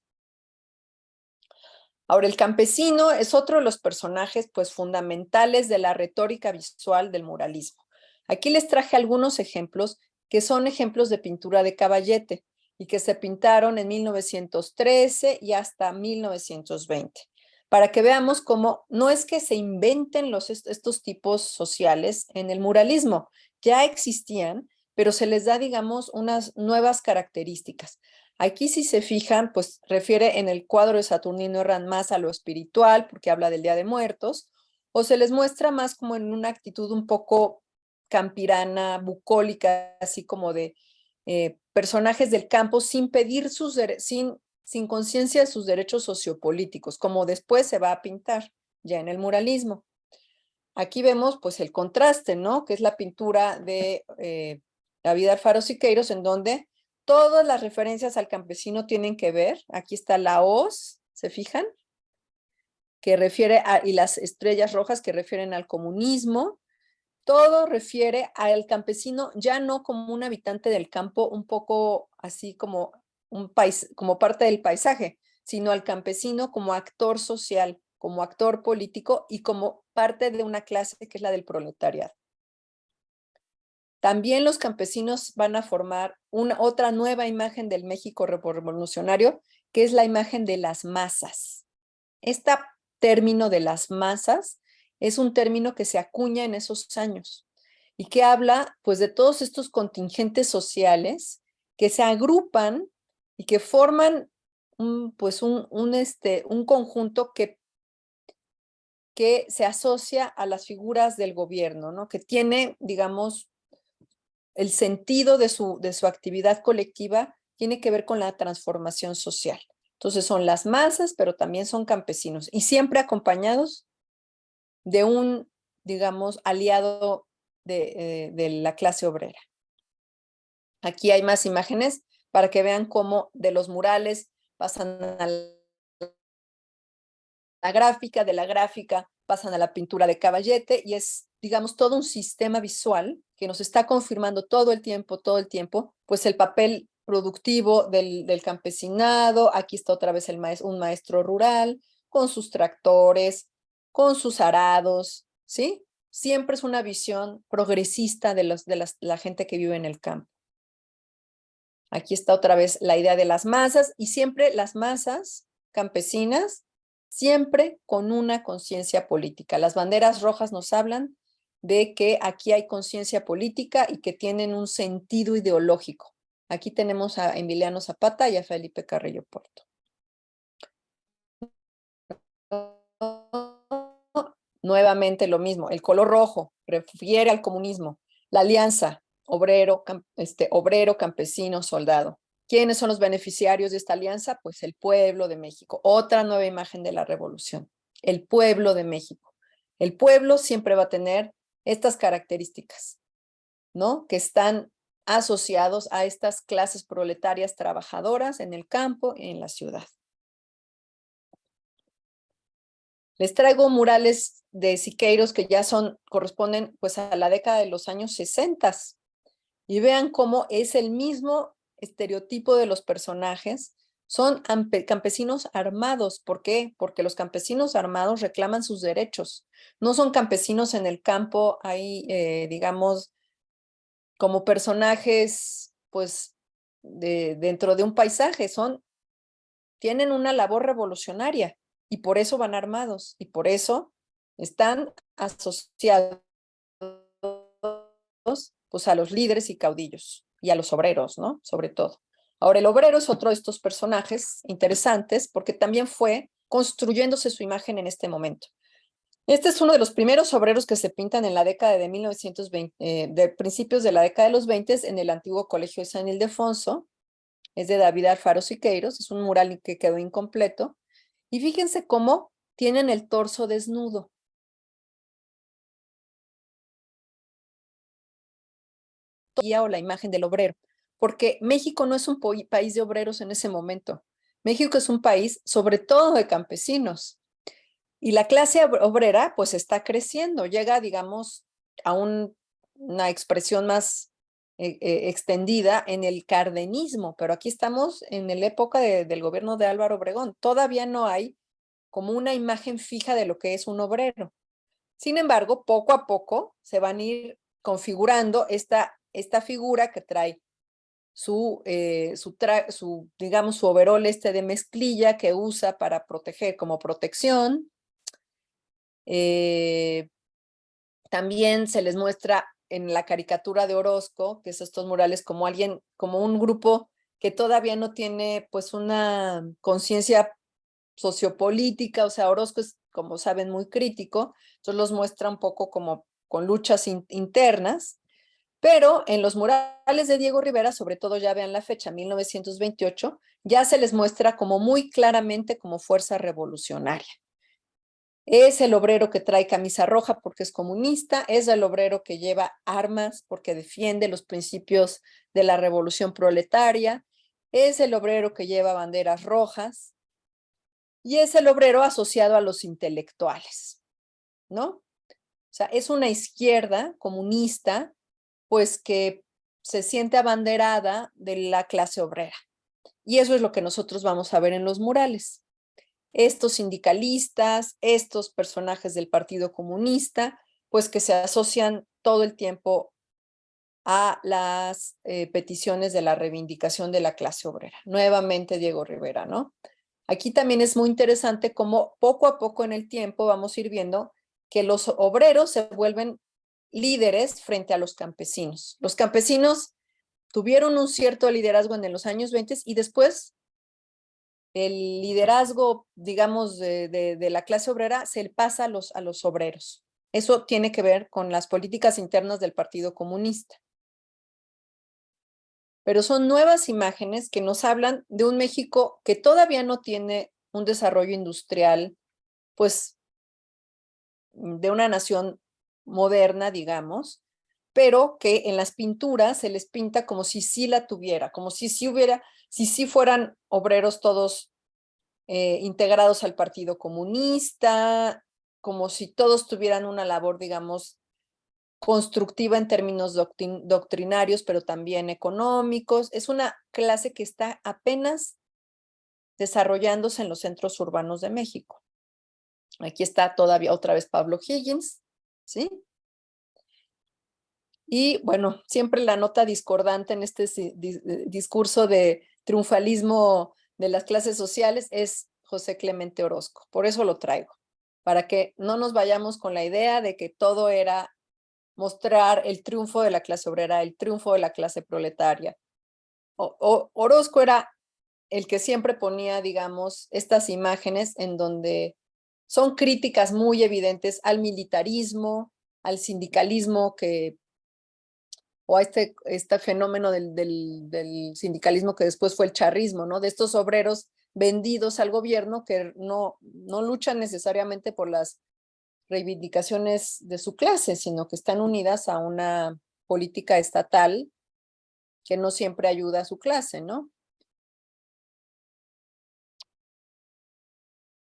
Ahora, el campesino es otro de los personajes pues, fundamentales de la retórica visual del muralismo. Aquí les traje algunos ejemplos que son ejemplos de pintura de caballete y que se pintaron en 1913 y hasta 1920, para que veamos cómo no es que se inventen los, estos tipos sociales en el muralismo, ya existían, pero se les da, digamos, unas nuevas características. Aquí si se fijan, pues refiere en el cuadro de Saturnino Herrán más a lo espiritual, porque habla del Día de Muertos, o se les muestra más como en una actitud un poco campirana, bucólica, así como de eh, personajes del campo sin pedir sus sin, sin conciencia de sus derechos sociopolíticos, como después se va a pintar ya en el muralismo. Aquí vemos pues el contraste, ¿no? Que es la pintura de eh, David Alfaro Siqueiros, en donde todas las referencias al campesino tienen que ver. Aquí está la hoz, ¿se fijan? Que refiere a, y las estrellas rojas que refieren al comunismo. Todo refiere al campesino ya no como un habitante del campo, un poco así como, un país, como parte del paisaje, sino al campesino como actor social, como actor político y como parte de una clase que es la del proletariado. También los campesinos van a formar una, otra nueva imagen del México revolucionario, que es la imagen de las masas. Este término de las masas es un término que se acuña en esos años y que habla pues de todos estos contingentes sociales que se agrupan y que forman un, pues un, un, este, un conjunto que, que se asocia a las figuras del gobierno, ¿no? que tiene, digamos, el sentido de su, de su actividad colectiva tiene que ver con la transformación social. Entonces son las masas, pero también son campesinos y siempre acompañados de un, digamos, aliado de, eh, de la clase obrera. Aquí hay más imágenes para que vean cómo de los murales pasan a la gráfica, de la gráfica pasan a la pintura de caballete y es, digamos, todo un sistema visual que nos está confirmando todo el tiempo, todo el tiempo, pues el papel productivo del, campesinado, aquí está otra vez el un maestro rural, con sus tractores, con sus arados, ¿sí? Siempre es una visión progresista de, los, de la gente que vive en el campo. Aquí está otra vez la idea de las masas y siempre las masas campesinas, siempre con una conciencia política. Las banderas rojas nos hablan de que aquí hay conciencia política y que tienen un sentido ideológico. Aquí tenemos a Emiliano Zapata y a Felipe Carrillo Puerto. Nuevamente lo mismo, el color rojo refiere al comunismo, la alianza obrero, este, obrero, campesino, soldado. ¿Quiénes son los beneficiarios de esta alianza? Pues el pueblo de México. Otra nueva imagen de la revolución, el pueblo de México. El pueblo siempre va a tener estas características, ¿no? Que están asociados a estas clases proletarias trabajadoras en el campo y en la ciudad. Les traigo murales de Siqueiros que ya son, corresponden pues a la década de los años 60 y vean cómo es el mismo estereotipo de los personajes, son campesinos armados. ¿Por qué? Porque los campesinos armados reclaman sus derechos. No son campesinos en el campo, ahí, eh, digamos, como personajes, pues, de, dentro de un paisaje. Son, tienen una labor revolucionaria y por eso van armados y por eso están asociados pues, a los líderes y caudillos y a los obreros, ¿no? Sobre todo. Ahora, el obrero es otro de estos personajes interesantes porque también fue construyéndose su imagen en este momento. Este es uno de los primeros obreros que se pintan en la década de 1920, eh, de principios de la década de los 20 en el antiguo colegio de San Ildefonso. Es de David Alfaro Siqueiros, es un mural que quedó incompleto. Y fíjense cómo tienen el torso desnudo. o la imagen del obrero porque México no es un país de obreros en ese momento. México es un país sobre todo de campesinos. Y la clase obrera pues está creciendo, llega digamos a una expresión más eh, eh, extendida en el cardenismo, pero aquí estamos en la época del gobierno de Álvaro Obregón. Todavía no hay como una imagen fija de lo que es un obrero. Sin embargo, poco a poco se van a ir configurando esta, esta figura que trae su, eh, su, digamos, su overol este de mezclilla que usa para proteger como protección. Eh, también se les muestra en la caricatura de Orozco, que es estos murales, como alguien, como un grupo que todavía no tiene pues una conciencia sociopolítica, o sea, Orozco es, como saben, muy crítico, entonces los muestra un poco como con luchas internas, pero en los murales de Diego Rivera, sobre todo ya vean la fecha, 1928, ya se les muestra como muy claramente como fuerza revolucionaria. Es el obrero que trae camisa roja porque es comunista, es el obrero que lleva armas porque defiende los principios de la revolución proletaria, es el obrero que lleva banderas rojas y es el obrero asociado a los intelectuales, ¿no? O sea, es una izquierda comunista, pues que se siente abanderada de la clase obrera. Y eso es lo que nosotros vamos a ver en los murales estos sindicalistas, estos personajes del Partido Comunista, pues que se asocian todo el tiempo a las eh, peticiones de la reivindicación de la clase obrera. Nuevamente Diego Rivera, ¿no? Aquí también es muy interesante cómo poco a poco en el tiempo vamos a ir viendo que los obreros se vuelven líderes frente a los campesinos. Los campesinos tuvieron un cierto liderazgo en los años 20 y después el liderazgo, digamos, de, la clase obrera se pasa a los, a los obreros. Eso tiene que ver con las políticas internas del Partido Comunista. Pero son nuevas imágenes que nos hablan de un México que todavía no tiene un desarrollo industrial, pues, de una nación moderna, digamos, pero que en las pinturas se les pinta como si sí la tuviera, como si sí hubiera, si sí fueran obreros todos eh, integrados al Partido Comunista, como si todos tuvieran una labor, digamos, constructiva en términos doctrinarios, pero también económicos. Es una clase que está apenas desarrollándose en los centros urbanos de México. Aquí está todavía otra vez Pablo Higgins, ¿sí? Y bueno, siempre la nota discordante en este discurso de triunfalismo de las clases sociales es José Clemente Orozco. Por eso lo traigo, para que no nos vayamos con la idea de que todo era mostrar el triunfo de la clase obrera, el triunfo de la clase proletaria. O, Orozco era el que siempre ponía, digamos, estas imágenes en donde son críticas muy evidentes al militarismo, al sindicalismo que o a este, este fenómeno del, del, sindicalismo que después fue el charrismo, ¿no? De estos obreros vendidos al gobierno que no, no luchan necesariamente por las reivindicaciones de su clase, sino que están unidas a una política estatal que no siempre ayuda a su clase, ¿no?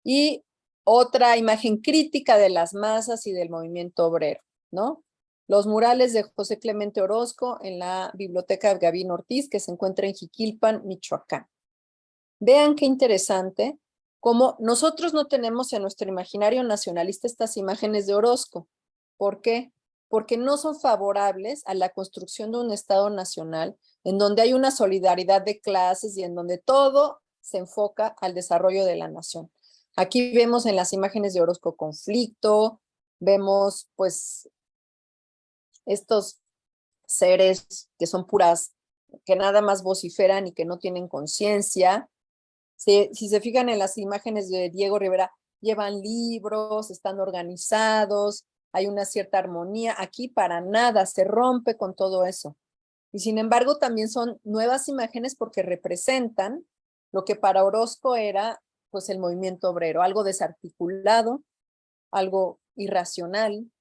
Y otra imagen crítica de las masas y del movimiento obrero, ¿no? Los murales de José Clemente Orozco en la Biblioteca de Gavino Ortiz, que se encuentra en Jiquilpan, Michoacán. Vean qué interesante, como nosotros no tenemos en nuestro imaginario nacionalista estas imágenes de Orozco. ¿Por qué? Porque no son favorables a la construcción de un Estado nacional en donde hay una solidaridad de clases y en donde todo se enfoca al desarrollo de la nación. Aquí vemos en las imágenes de Orozco conflicto, vemos pues estos seres que son puras, que nada más vociferan y que no tienen conciencia. Si, si se fijan en las imágenes de Diego Rivera, llevan libros, están organizados, hay una cierta armonía. Aquí para nada, se rompe con todo eso. Y sin embargo también son nuevas imágenes porque representan lo que para Orozco era pues el movimiento obrero, algo desarticulado, algo irracional,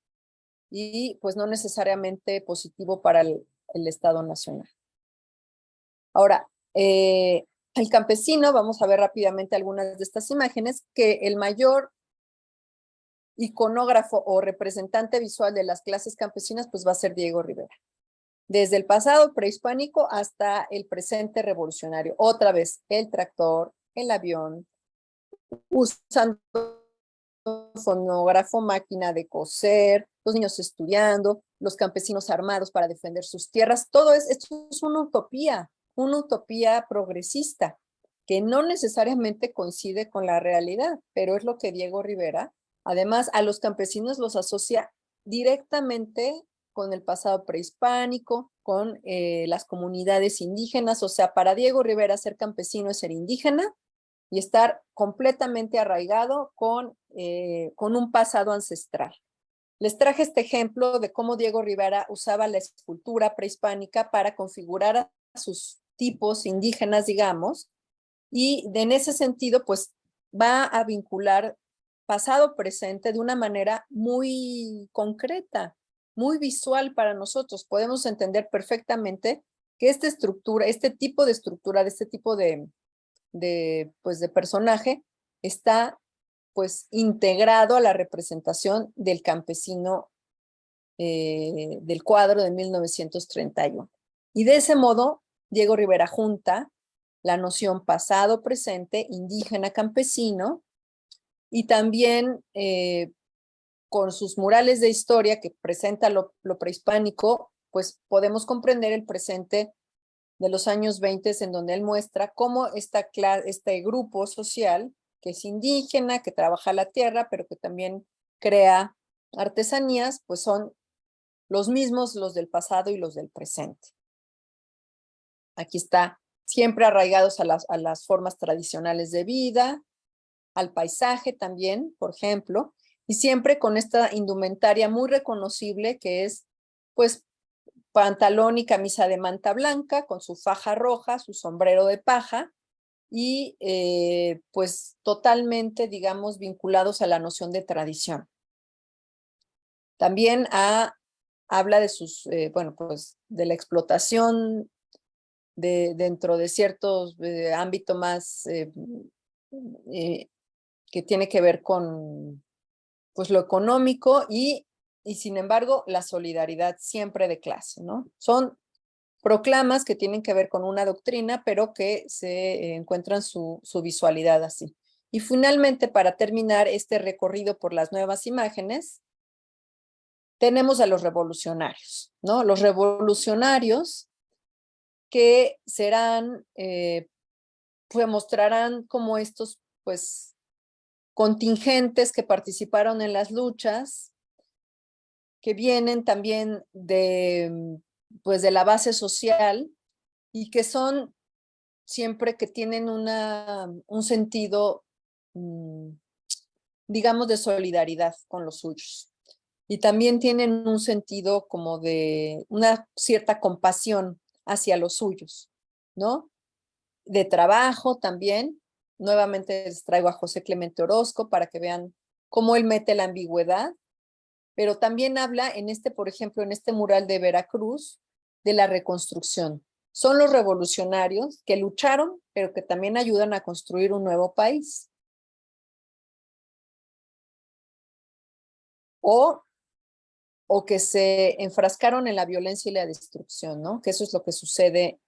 y pues no necesariamente positivo para el, Estado Nacional. Ahora, eh, el campesino, vamos a ver rápidamente algunas de estas imágenes, que el mayor iconógrafo o representante visual de las clases campesinas pues va a ser Diego Rivera. Desde el pasado prehispánico hasta el presente revolucionario. Otra vez, el tractor, el avión, usando fonógrafo, máquina de coser, los niños estudiando, los campesinos armados para defender sus tierras. Todo es, esto es una utopía, una utopía progresista que no necesariamente coincide con la realidad, pero es lo que Diego Rivera, además a los campesinos los asocia directamente con el pasado prehispánico, con eh, las comunidades indígenas, o sea, para Diego Rivera ser campesino es ser indígena y estar completamente arraigado con, eh, con un pasado ancestral. Les traje este ejemplo de cómo Diego Rivera usaba la escultura prehispánica para configurar a sus tipos indígenas, digamos, y en ese sentido, pues va a vincular pasado-presente de una manera muy concreta, muy visual para nosotros. Podemos entender perfectamente que esta estructura, este tipo de estructura, de este tipo de, de, pues, de personaje, está pues integrado a la representación del campesino eh, del cuadro de 1931. Y de ese modo, Diego Rivera junta la noción pasado-presente, indígena-campesino, y también eh, con sus murales de historia que presenta lo, prehispánico, pues podemos comprender el presente de los años 20 en donde él muestra cómo esta, este grupo social que es indígena, que trabaja la tierra, pero que también crea artesanías, pues son los mismos los del pasado y los del presente. Aquí está, siempre arraigados a las, a las formas tradicionales de vida, al paisaje también, por ejemplo, y siempre con esta indumentaria muy reconocible que es, pues, pantalón y camisa de manta blanca, con su faja roja, su sombrero de paja, y eh, pues totalmente, digamos, vinculados a la noción de tradición. También habla de sus, eh, bueno, pues de la explotación de, dentro de ciertos eh, ámbitos más que tiene que ver con pues lo económico y, y sin embargo la solidaridad siempre de clase, ¿no? Son proclamas que tienen que ver con una doctrina, pero que se encuentran su, su visualidad así. Y finalmente, para terminar este recorrido por las nuevas imágenes, tenemos a los revolucionarios, ¿no? Los revolucionarios que serán, eh, pues mostrarán como estos, pues, contingentes que participaron en las luchas, que vienen también de pues de la base social y que son siempre que tienen una, un sentido, mm, digamos, de solidaridad con los suyos. Y también tienen un sentido como de una cierta compasión hacia los suyos, ¿no? De trabajo también. Nuevamente les traigo a José Clemente Orozco para que vean cómo él mete la ambigüedad pero también habla en este, por ejemplo, en este mural de Veracruz, de la reconstrucción. Son los revolucionarios que lucharon, pero que también ayudan a construir un nuevo país. O, o que se enfrascaron en la violencia y la destrucción, ¿no? Que eso es lo que sucede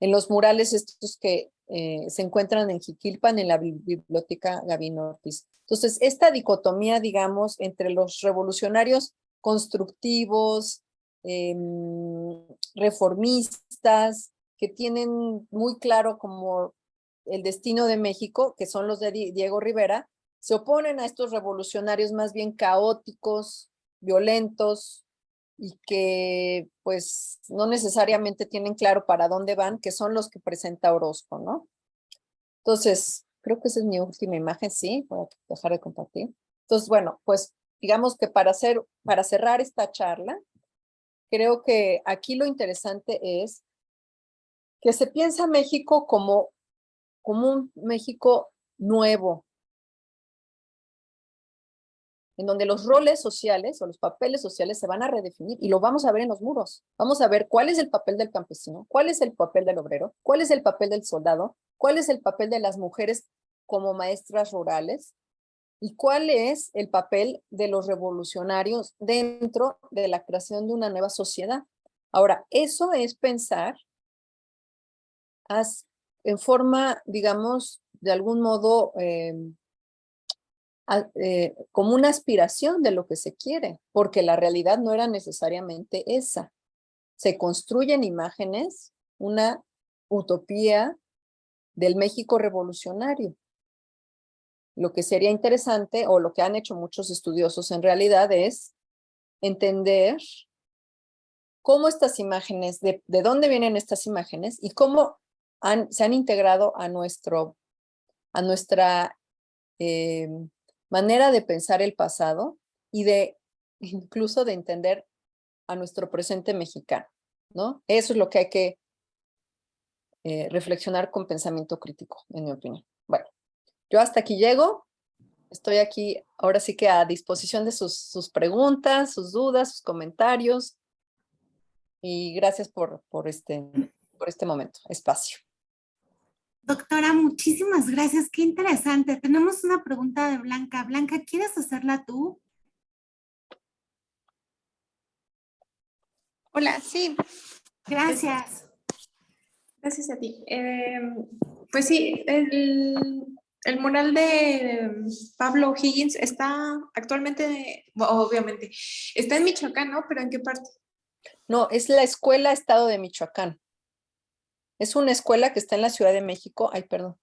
en los murales estos que eh, se encuentran en Jiquilpan, en la biblioteca Gavino Ortiz. Entonces, esta dicotomía, digamos, entre los revolucionarios constructivos, em, reformistas, que tienen muy claro como el destino de México, que son los de Diego Rivera, se oponen a estos revolucionarios más bien caóticos, violentos, y que pues no necesariamente tienen claro para dónde van, que son los que presenta Orozco, ¿no? Entonces, creo que esa es mi última imagen, sí, voy a dejar de compartir. Entonces, bueno, pues digamos que para, hacer, para cerrar esta charla, creo que aquí lo interesante es que se piensa México como, como un México nuevo, en donde los roles sociales o los papeles sociales se van a redefinir y lo vamos a ver en los muros. Vamos a ver cuál es el papel del campesino, cuál es el papel del obrero, cuál es el papel del soldado, cuál es el papel de las mujeres como maestras rurales y cuál es el papel de los revolucionarios dentro de la creación de una nueva sociedad. Ahora, eso es pensar en forma, digamos, de algún modo, em, eh, como una aspiración de lo que se quiere, porque la realidad no era necesariamente esa. Se construyen imágenes, una utopía del México revolucionario. Lo que sería interesante, o lo que han hecho muchos estudiosos en realidad, es entender cómo estas imágenes, de, dónde vienen estas imágenes y cómo se han integrado a nuestro a nuestra eh, manera de pensar el pasado y de incluso de entender a nuestro presente mexicano, ¿no? Eso es lo que hay que eh, reflexionar con pensamiento crítico, en mi opinión. Yo hasta aquí llego. Estoy aquí ahora sí que a disposición de sus, sus preguntas, sus dudas, sus comentarios. Y gracias por, por, este, por este momento, espacio. Doctora, muchísimas gracias. Qué interesante. Tenemos una pregunta de Blanca. Blanca, ¿quieres hacerla tú? Hola, sí. Gracias. Gracias a ti. Em, pues sí, el, el, mural de Pablo Higgins está actualmente, obviamente, está en Michoacán, ¿no? ¿Pero en qué parte? No, es la Escuela Estado de Michoacán. Es una escuela que está en la Ciudad de México. Ay, perdón.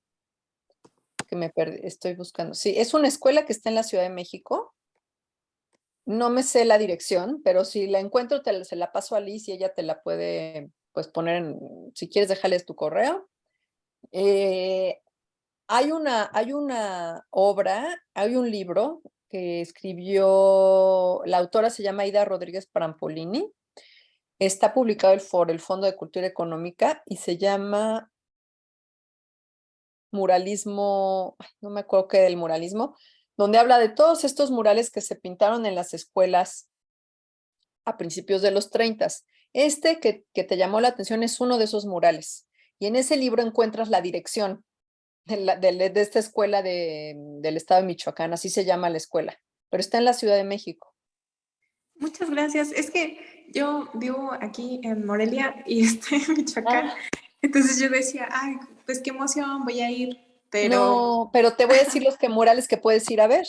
Que me perdí, estoy buscando. Sí, es una escuela que está en la Ciudad de México. No me sé la dirección, pero si la encuentro, te, se la paso a Liz y ella te la puede pues poner en, si quieres dejarles tu correo. Eh, hay, una, hay una obra, hay un libro que escribió, la autora se llama Ida Rodríguez Parampolini, Está publicado el por el Fondo de Cultura Económica y se llama Muralismo, no me acuerdo qué del muralismo, donde habla de todos estos murales que se pintaron en las escuelas a principios de los 30. Este que, que te llamó la atención es uno de esos murales. Y en ese libro encuentras la dirección de, la, de, esta escuela de, del estado de Michoacán, así se llama la escuela, pero está en la Ciudad de México. Muchas gracias. Es que yo vivo aquí en Morelia y estoy en Michoacán. Ah. Entonces yo decía, ay, pues qué emoción, voy a ir. Pero... No, pero te voy a decir los que murales que puedes ir a ver.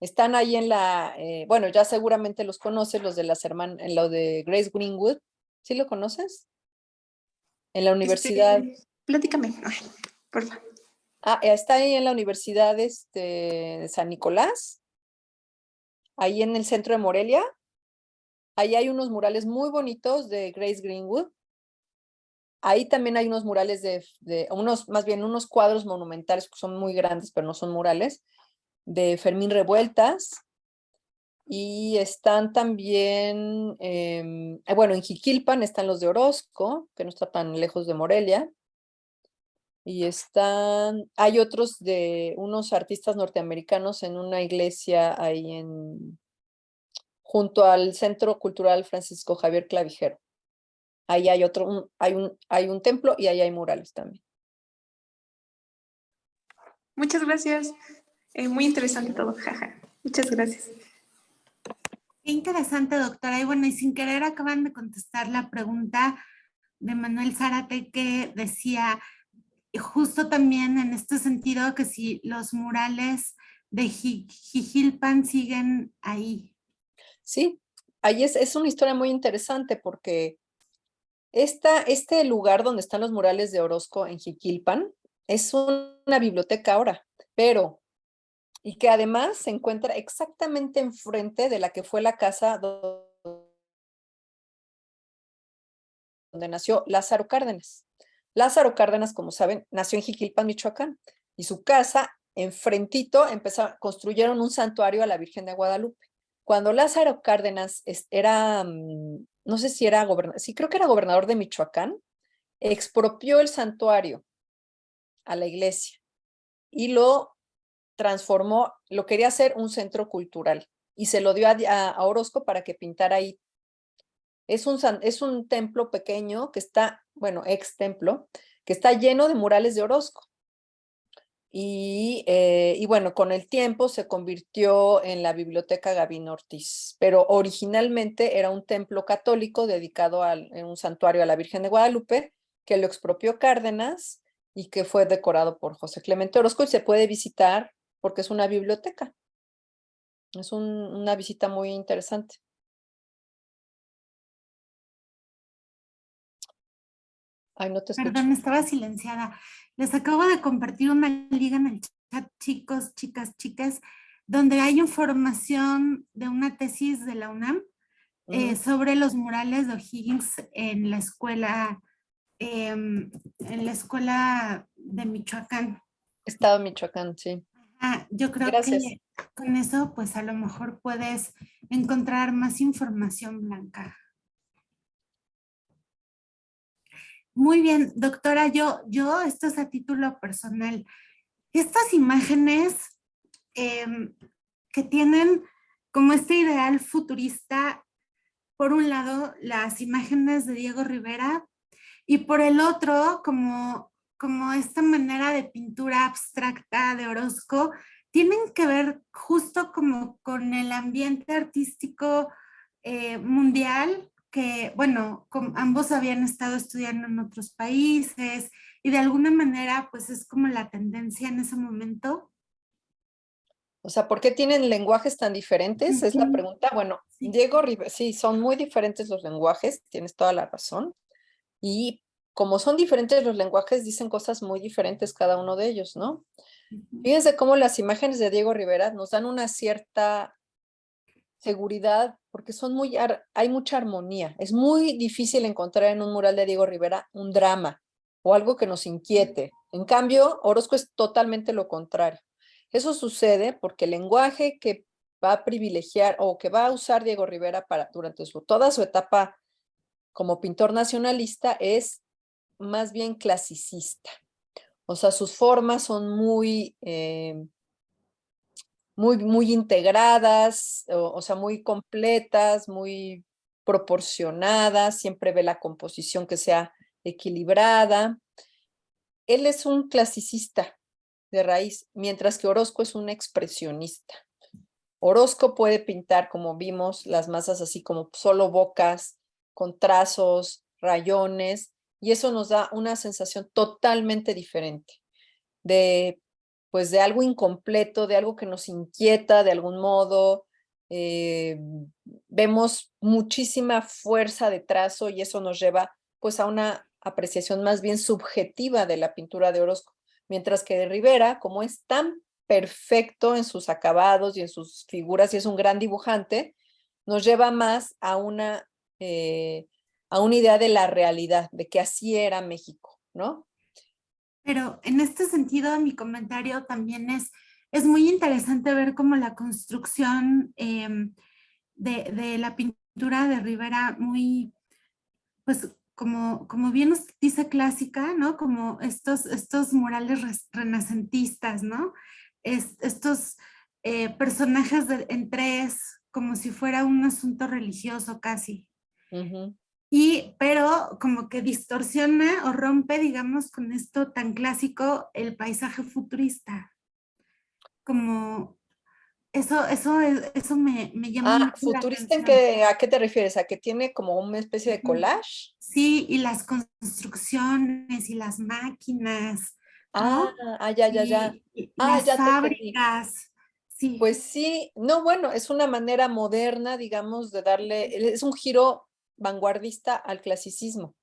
Están ahí en la, eh, bueno, ya seguramente los conoces, los de las hermanas, en lo de Grace Greenwood. ¿Sí lo conoces? En la universidad. Este, platícame, por favor. Ah, está ahí en la Universidad este, de San Nicolás, ahí en el centro de Morelia. Ahí hay unos murales muy bonitos de Grace Greenwood. Ahí también hay unos murales de, unos, más bien unos cuadros monumentales que son muy grandes, pero no son murales, de Fermín Revueltas. Y están también, em, eh, bueno, en Jiquilpan están los de Orozco, que no está tan lejos de Morelia. Y están, hay otros de unos artistas norteamericanos en una iglesia ahí en, junto al Centro Cultural Francisco Javier Clavijero. Ahí hay otro, hay, un, hay un templo y ahí hay murales también. Muchas gracias. Eh, muy interesante todo, jaja. Muchas gracias. Qué interesante, doctora. Y bueno, y sin querer acaban de contestar la pregunta de Manuel Zárate que decía, justo también en este sentido, que si los murales de Jijilpan siguen ahí. Sí, ahí es, es una historia muy interesante porque esta, este lugar donde están los murales de Orozco en Jiquilpan es una biblioteca ahora, pero, y que además se encuentra exactamente enfrente de la que fue la casa donde nació Lázaro Cárdenas. Lázaro Cárdenas, como saben, nació en Jiquilpan, Michoacán, y su casa, enfrentito, empezó, construyeron un santuario a la Virgen de Guadalupe. Cuando Lázaro Cárdenas era, mm, no sé si era gobernador, sí creo que era gobernador de Michoacán, expropió el santuario a la iglesia y lo transformó, lo quería hacer un centro cultural y se lo dio a, Orozco para que pintara ahí. Es un, es un templo pequeño que está, bueno, ex templo, que está lleno de murales de Orozco. Eh, y, bueno, con el tiempo se convirtió en la Biblioteca Gavino Ortiz, pero originalmente era un templo católico dedicado a un santuario a la Virgen de Guadalupe, que lo expropió Cárdenas y que fue decorado por José Clemente Orozco y se puede visitar porque es una biblioteca. Es una visita muy interesante. Ay, no te escucho. Perdón, estaba silenciada. Les acabo de compartir una liga en el chat, chicos, chicas, chicas, donde hay información de una tesis de la UNAM eh, sobre los murales de O'Higgins en la escuela, em, en la escuela de Michoacán. Estado Michoacán, sí. Ah, yo creo Gracias. que con eso, pues a lo mejor puedes encontrar más información, Blanca. Muy bien, doctora, yo, yo, esto es a título personal. Estas imágenes em, que tienen como este ideal futurista, por un lado, las imágenes de Diego Rivera, y por el otro, como, como esta manera de pintura abstracta de Orozco, tienen que ver justo como con el ambiente artístico eh, mundial, que bueno, ambos habían estado estudiando en otros países y de alguna manera pues es como la tendencia en ese momento. O sea, ¿por qué tienen lenguajes tan diferentes? Es la pregunta. Bueno, Diego Rivera, sí, son muy diferentes los lenguajes, tienes toda la razón. Y como son diferentes los lenguajes, dicen cosas muy diferentes cada uno de ellos, ¿no? Fíjense cómo las imágenes de Diego Rivera nos dan una cierta seguridad, porque son muy, hay mucha armonía. Es muy difícil encontrar en un mural de Diego Rivera un drama o algo que nos inquiete. En cambio, Orozco es totalmente lo contrario. Eso sucede porque el lenguaje que va a privilegiar o que va a usar Diego Rivera para, durante su, toda su etapa como pintor nacionalista es más bien clasicista. O sea, sus formas son muy, eh, muy, muy integradas, o, sea, muy completas, muy proporcionadas, siempre ve la composición que sea equilibrada. Él es un clasicista de raíz, mientras que Orozco es un expresionista. Orozco puede pintar, como vimos, las masas así como solo bocas, con trazos, rayones, y eso nos da una sensación totalmente diferente de pues de algo incompleto, de algo que nos inquieta de algún modo. Eh, vemos muchísima fuerza de trazo y eso nos lleva pues a una apreciación más bien subjetiva de la pintura de Orozco. Mientras que de Rivera, como es tan perfecto en sus acabados y en sus figuras y es un gran dibujante, nos lleva más a una, eh, a una idea de la realidad, de que así era México, ¿no? Pero en este sentido, mi comentario también es, es muy interesante ver cómo la construcción em, de, la pintura de Rivera muy, pues como, como bien nos dice clásica, ¿no? Como estos, estos murales renacentistas, ¿no? estos eh, personajes en tres, como si fuera un asunto religioso casi y, pero como que distorsiona o rompe, digamos, con esto tan clásico, el paisaje futurista. Como, eso, eso, eso me, me llama ah, ¿futurista en qué, a qué te refieres? ¿A que tiene como una especie de collage? Sí, y las construcciones y las máquinas. Ah, ah, ya, ya, ya. ah, las ya fábricas. Sí. Pues sí, no, bueno, es una manera moderna, digamos, de darle, es un giro vanguardista al clasicismo.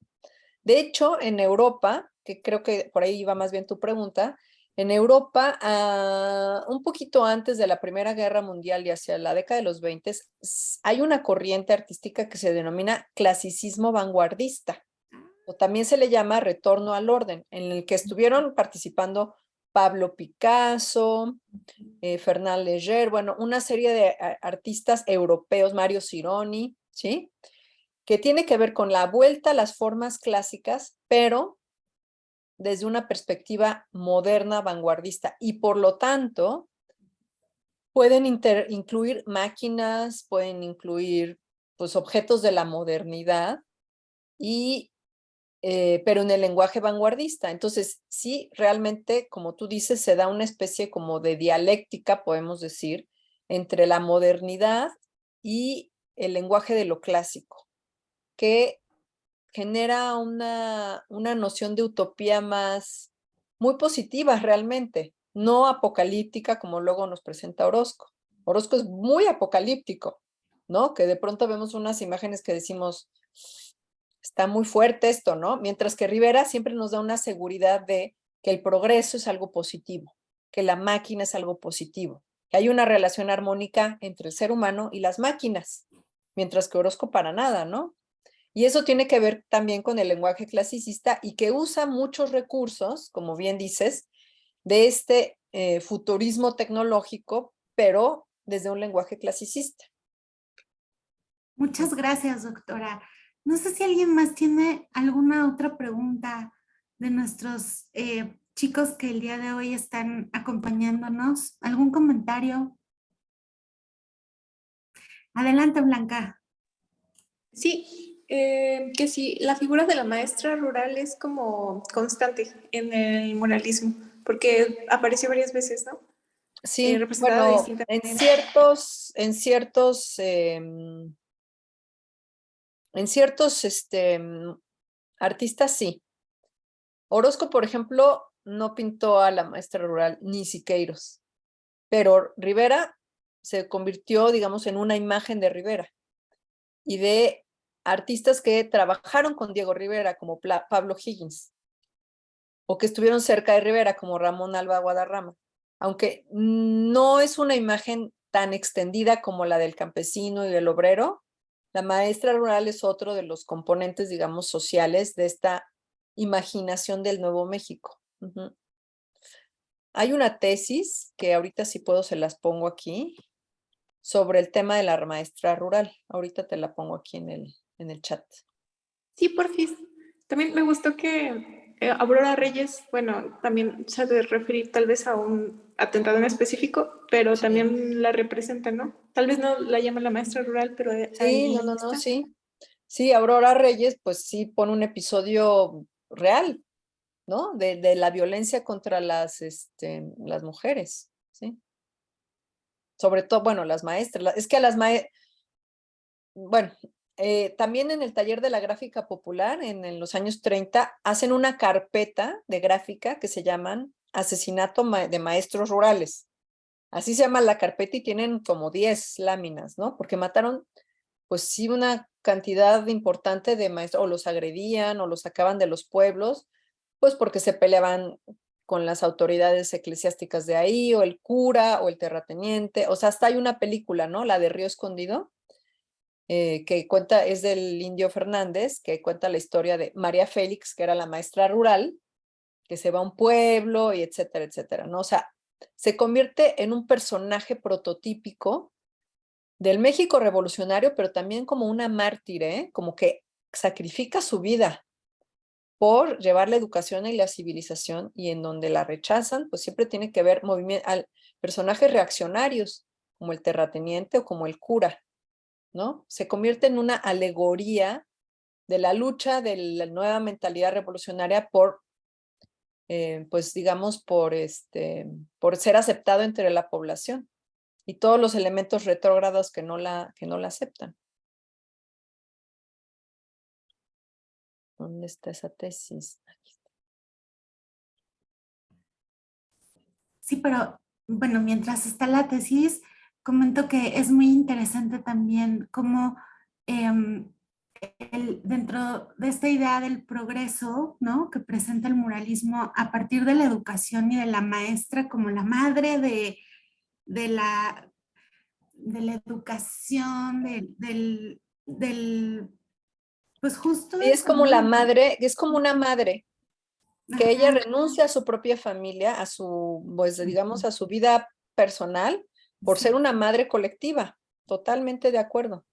De hecho, en Europa, que creo que por ahí iba más bien tu pregunta, en Europa, ah, un poquito antes de la Primera Guerra Mundial y hacia la década de los 20, hay una corriente artística que se denomina clasicismo vanguardista, o también se le llama retorno al orden, en el que estuvieron participando Pablo Picasso, eh, Fernand Léger, bueno, una serie de artistas europeos, Mario Cironi, ¿sí? Que tiene que ver con la vuelta a las formas clásicas, pero desde una perspectiva moderna, vanguardista, y por lo tanto pueden incluir máquinas, pueden incluir pues, objetos de la modernidad, y, eh, pero en el lenguaje vanguardista. Entonces, sí, realmente, como tú dices, se da una especie como de dialéctica, podemos decir, entre la modernidad y el lenguaje de lo clásico que genera una, una noción de utopía más, muy positiva realmente, no apocalíptica como luego nos presenta Orozco. Orozco es muy apocalíptico, ¿no? Que de pronto vemos unas imágenes que decimos, está muy fuerte esto, ¿no? Mientras que Rivera siempre nos da una seguridad de que el progreso es algo positivo, que la máquina es algo positivo, que hay una relación armónica entre el ser humano y las máquinas, mientras que Orozco para nada, ¿no? Y eso tiene que ver también con el lenguaje clasicista y que usa muchos recursos, como bien dices, de este eh, futurismo tecnológico, pero desde un lenguaje clasicista. Muchas gracias, doctora. No sé si alguien más tiene alguna otra pregunta de nuestros eh, chicos que el día de hoy están acompañándonos. ¿Algún comentario? Adelante, Blanca. Sí, eh, que sí, la figura de la maestra rural es como constante en el moralismo, porque apareció varias veces, ¿no? Sí, eh, bueno, en ciertos, en ciertos, em, en ciertos este, artistas sí. Orozco, por ejemplo, no pintó a la maestra rural ni Siqueiros, pero Rivera se convirtió, digamos, en una imagen de Rivera y de artistas que trabajaron con Diego Rivera, como Pablo Higgins, o que estuvieron cerca de Rivera, como Ramón Alba Guadarrama, aunque no es una imagen tan extendida como la del campesino y del obrero, la maestra rural es otro de los componentes, digamos, sociales de esta imaginación del Nuevo México. Hay una tesis, que ahorita si puedo se las pongo aquí, sobre el tema de la maestra rural. Ahorita te la pongo aquí en el, en el chat. Sí, por fin. También me gustó que eh, Aurora Reyes, bueno, también se ha de referir tal vez a un atentado en específico, pero también la representa, ¿no? Tal vez no la llama la maestra rural, pero... Sí, no, no, no, sí. Sí, Aurora Reyes, pues sí pone un episodio real, ¿no? De, de la violencia contra las, este, las mujeres, ¿sí? sobre todo, bueno, las maestras, es que a las maestras, bueno, eh, también en el taller de la gráfica popular, en, los años 30, hacen una carpeta de gráfica que se llaman Asesinato de Maestros Rurales. Así se llama la carpeta y tienen como 10 láminas, ¿no? Porque mataron, pues sí, una cantidad importante de maestros, o los agredían, o los sacaban de los pueblos, pues porque se peleaban con las autoridades eclesiásticas de ahí, o el cura, o el terrateniente, o sea, hasta hay una película, ¿no? La de Río Escondido, eh, que cuenta, es del Indio Fernández, que cuenta la historia de María Félix, que era la maestra rural, que se va a un pueblo, y etcétera, etcétera, ¿no? O sea, se convierte en un personaje prototípico del México revolucionario, pero también como una mártir, ¿eh? Como que sacrifica su vida por llevar la educación y la civilización y en donde la rechazan, pues siempre tiene que ver al personajes reaccionarios, como el terrateniente o como el cura, ¿no? Se convierte en una alegoría de la lucha de la nueva mentalidad revolucionaria por, eh, pues digamos, por, este, por ser aceptado entre la población y todos los elementos retrógrados que no la, que no la aceptan. ¿Dónde está esa tesis? Sí, pero bueno, mientras está la tesis, comento que es muy interesante también cómo em, dentro de esta idea del progreso, ¿no? Que presenta el muralismo a partir de la educación y de la maestra como la madre de, de la, de la educación, del, del pues justo. Y es como la madre, es como una madre, que ella renuncia a su propia familia, a su, pues digamos, a su vida personal, por ser una madre colectiva. Totalmente de acuerdo.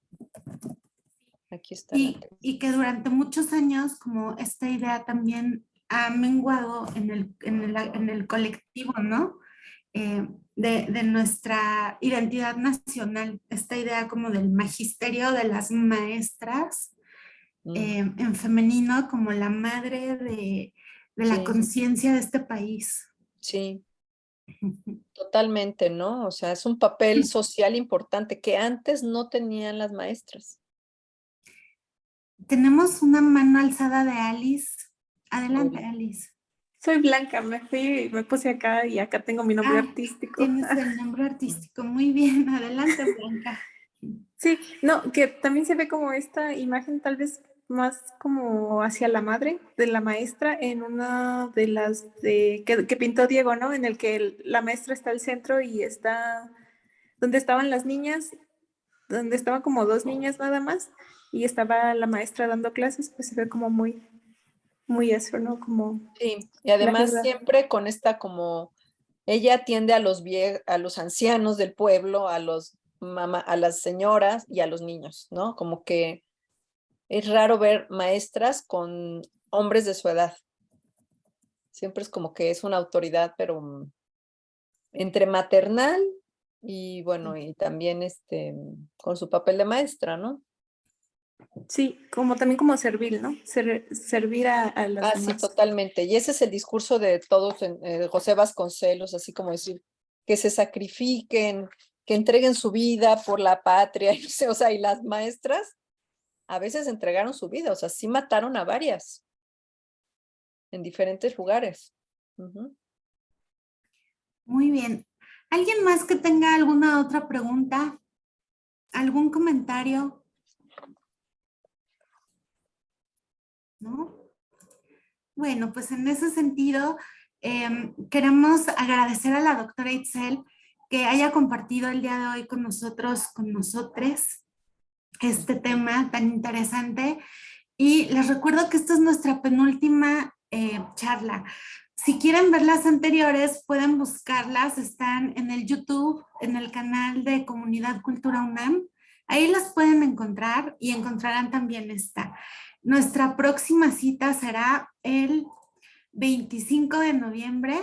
Aquí está. Y, y, que durante muchos años, como esta idea también ha menguado en el, en el, en el colectivo, ¿no? Eh, de, de, nuestra identidad nacional, esta idea como del magisterio de las maestras, Mm. Em, en femenino como la madre de, la conciencia de este país. Sí, totalmente, ¿no? O sea, es un papel social importante que antes no tenían las maestras. Tenemos una mano alzada de Alice. Adelante, Alice. Soy Blanca, me fui, me puse acá y acá tengo mi nombre ah, artístico. Tienes el nombre artístico, muy bien, adelante Blanca. Sí, no, que también se ve como esta imagen tal vez más como hacia la madre de la maestra en una de las de, que, pintó Diego, ¿no? En el que la maestra está al centro y está donde estaban las niñas, donde estaban como dos niñas nada más y estaba la maestra dando clases, pues se ve como muy, muy eso, ¿no? Como... Sí, y además siempre con esta como ella atiende a los, vie- a los ancianos del pueblo, a, los mama- a las señoras y a los niños, ¿no? Como que es raro ver maestras con hombres de su edad. Siempre es como que es una autoridad, pero mm, entre maternal y bueno, y también este, con su papel de maestra, ¿no? Sí, como también como servir, ¿no? Ser- servir a, a las Ah, sí, totalmente. Y ese es el discurso de todos, en- eh, José Vasconcelos, así como decir, que se sacrifiquen, que entreguen su vida por la patria, o sea, y las maestras a veces entregaron su vida, o sea, sí mataron a varias en diferentes lugares. Muy bien. ¿Alguien más que tenga alguna otra pregunta? ¿Algún comentario? ¿No? Bueno, pues en ese sentido, em, queremos agradecer a la doctora Itzel que haya compartido el día de hoy con nosotros, con nosotros, este tema tan interesante. Y les recuerdo que esta es nuestra penúltima eh, charla. Si quieren ver las anteriores, pueden buscarlas, están en el YouTube, en el canal de Comunidad Cultura UNAM. Ahí las pueden encontrar y encontrarán también esta. Nuestra próxima cita será el 25 de noviembre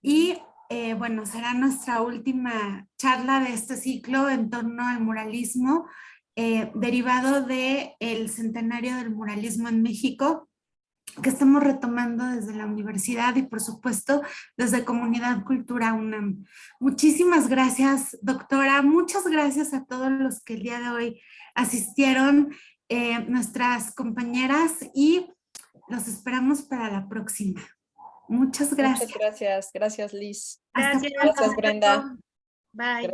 y eh, bueno, será nuestra última charla de este ciclo en torno al muralismo eh, derivado del el centenario del muralismo en México que estamos retomando desde la universidad y por supuesto desde Comunidad Cultura UNAM. Muchísimas gracias, doctora. Muchas gracias a todos los que el día de hoy asistieron, eh, nuestras compañeras y los esperamos para la próxima. Muchas gracias. Muchas gracias. Gracias, Liz. Hasta Gracias. Gracias, Brenda. Bye. Gracias.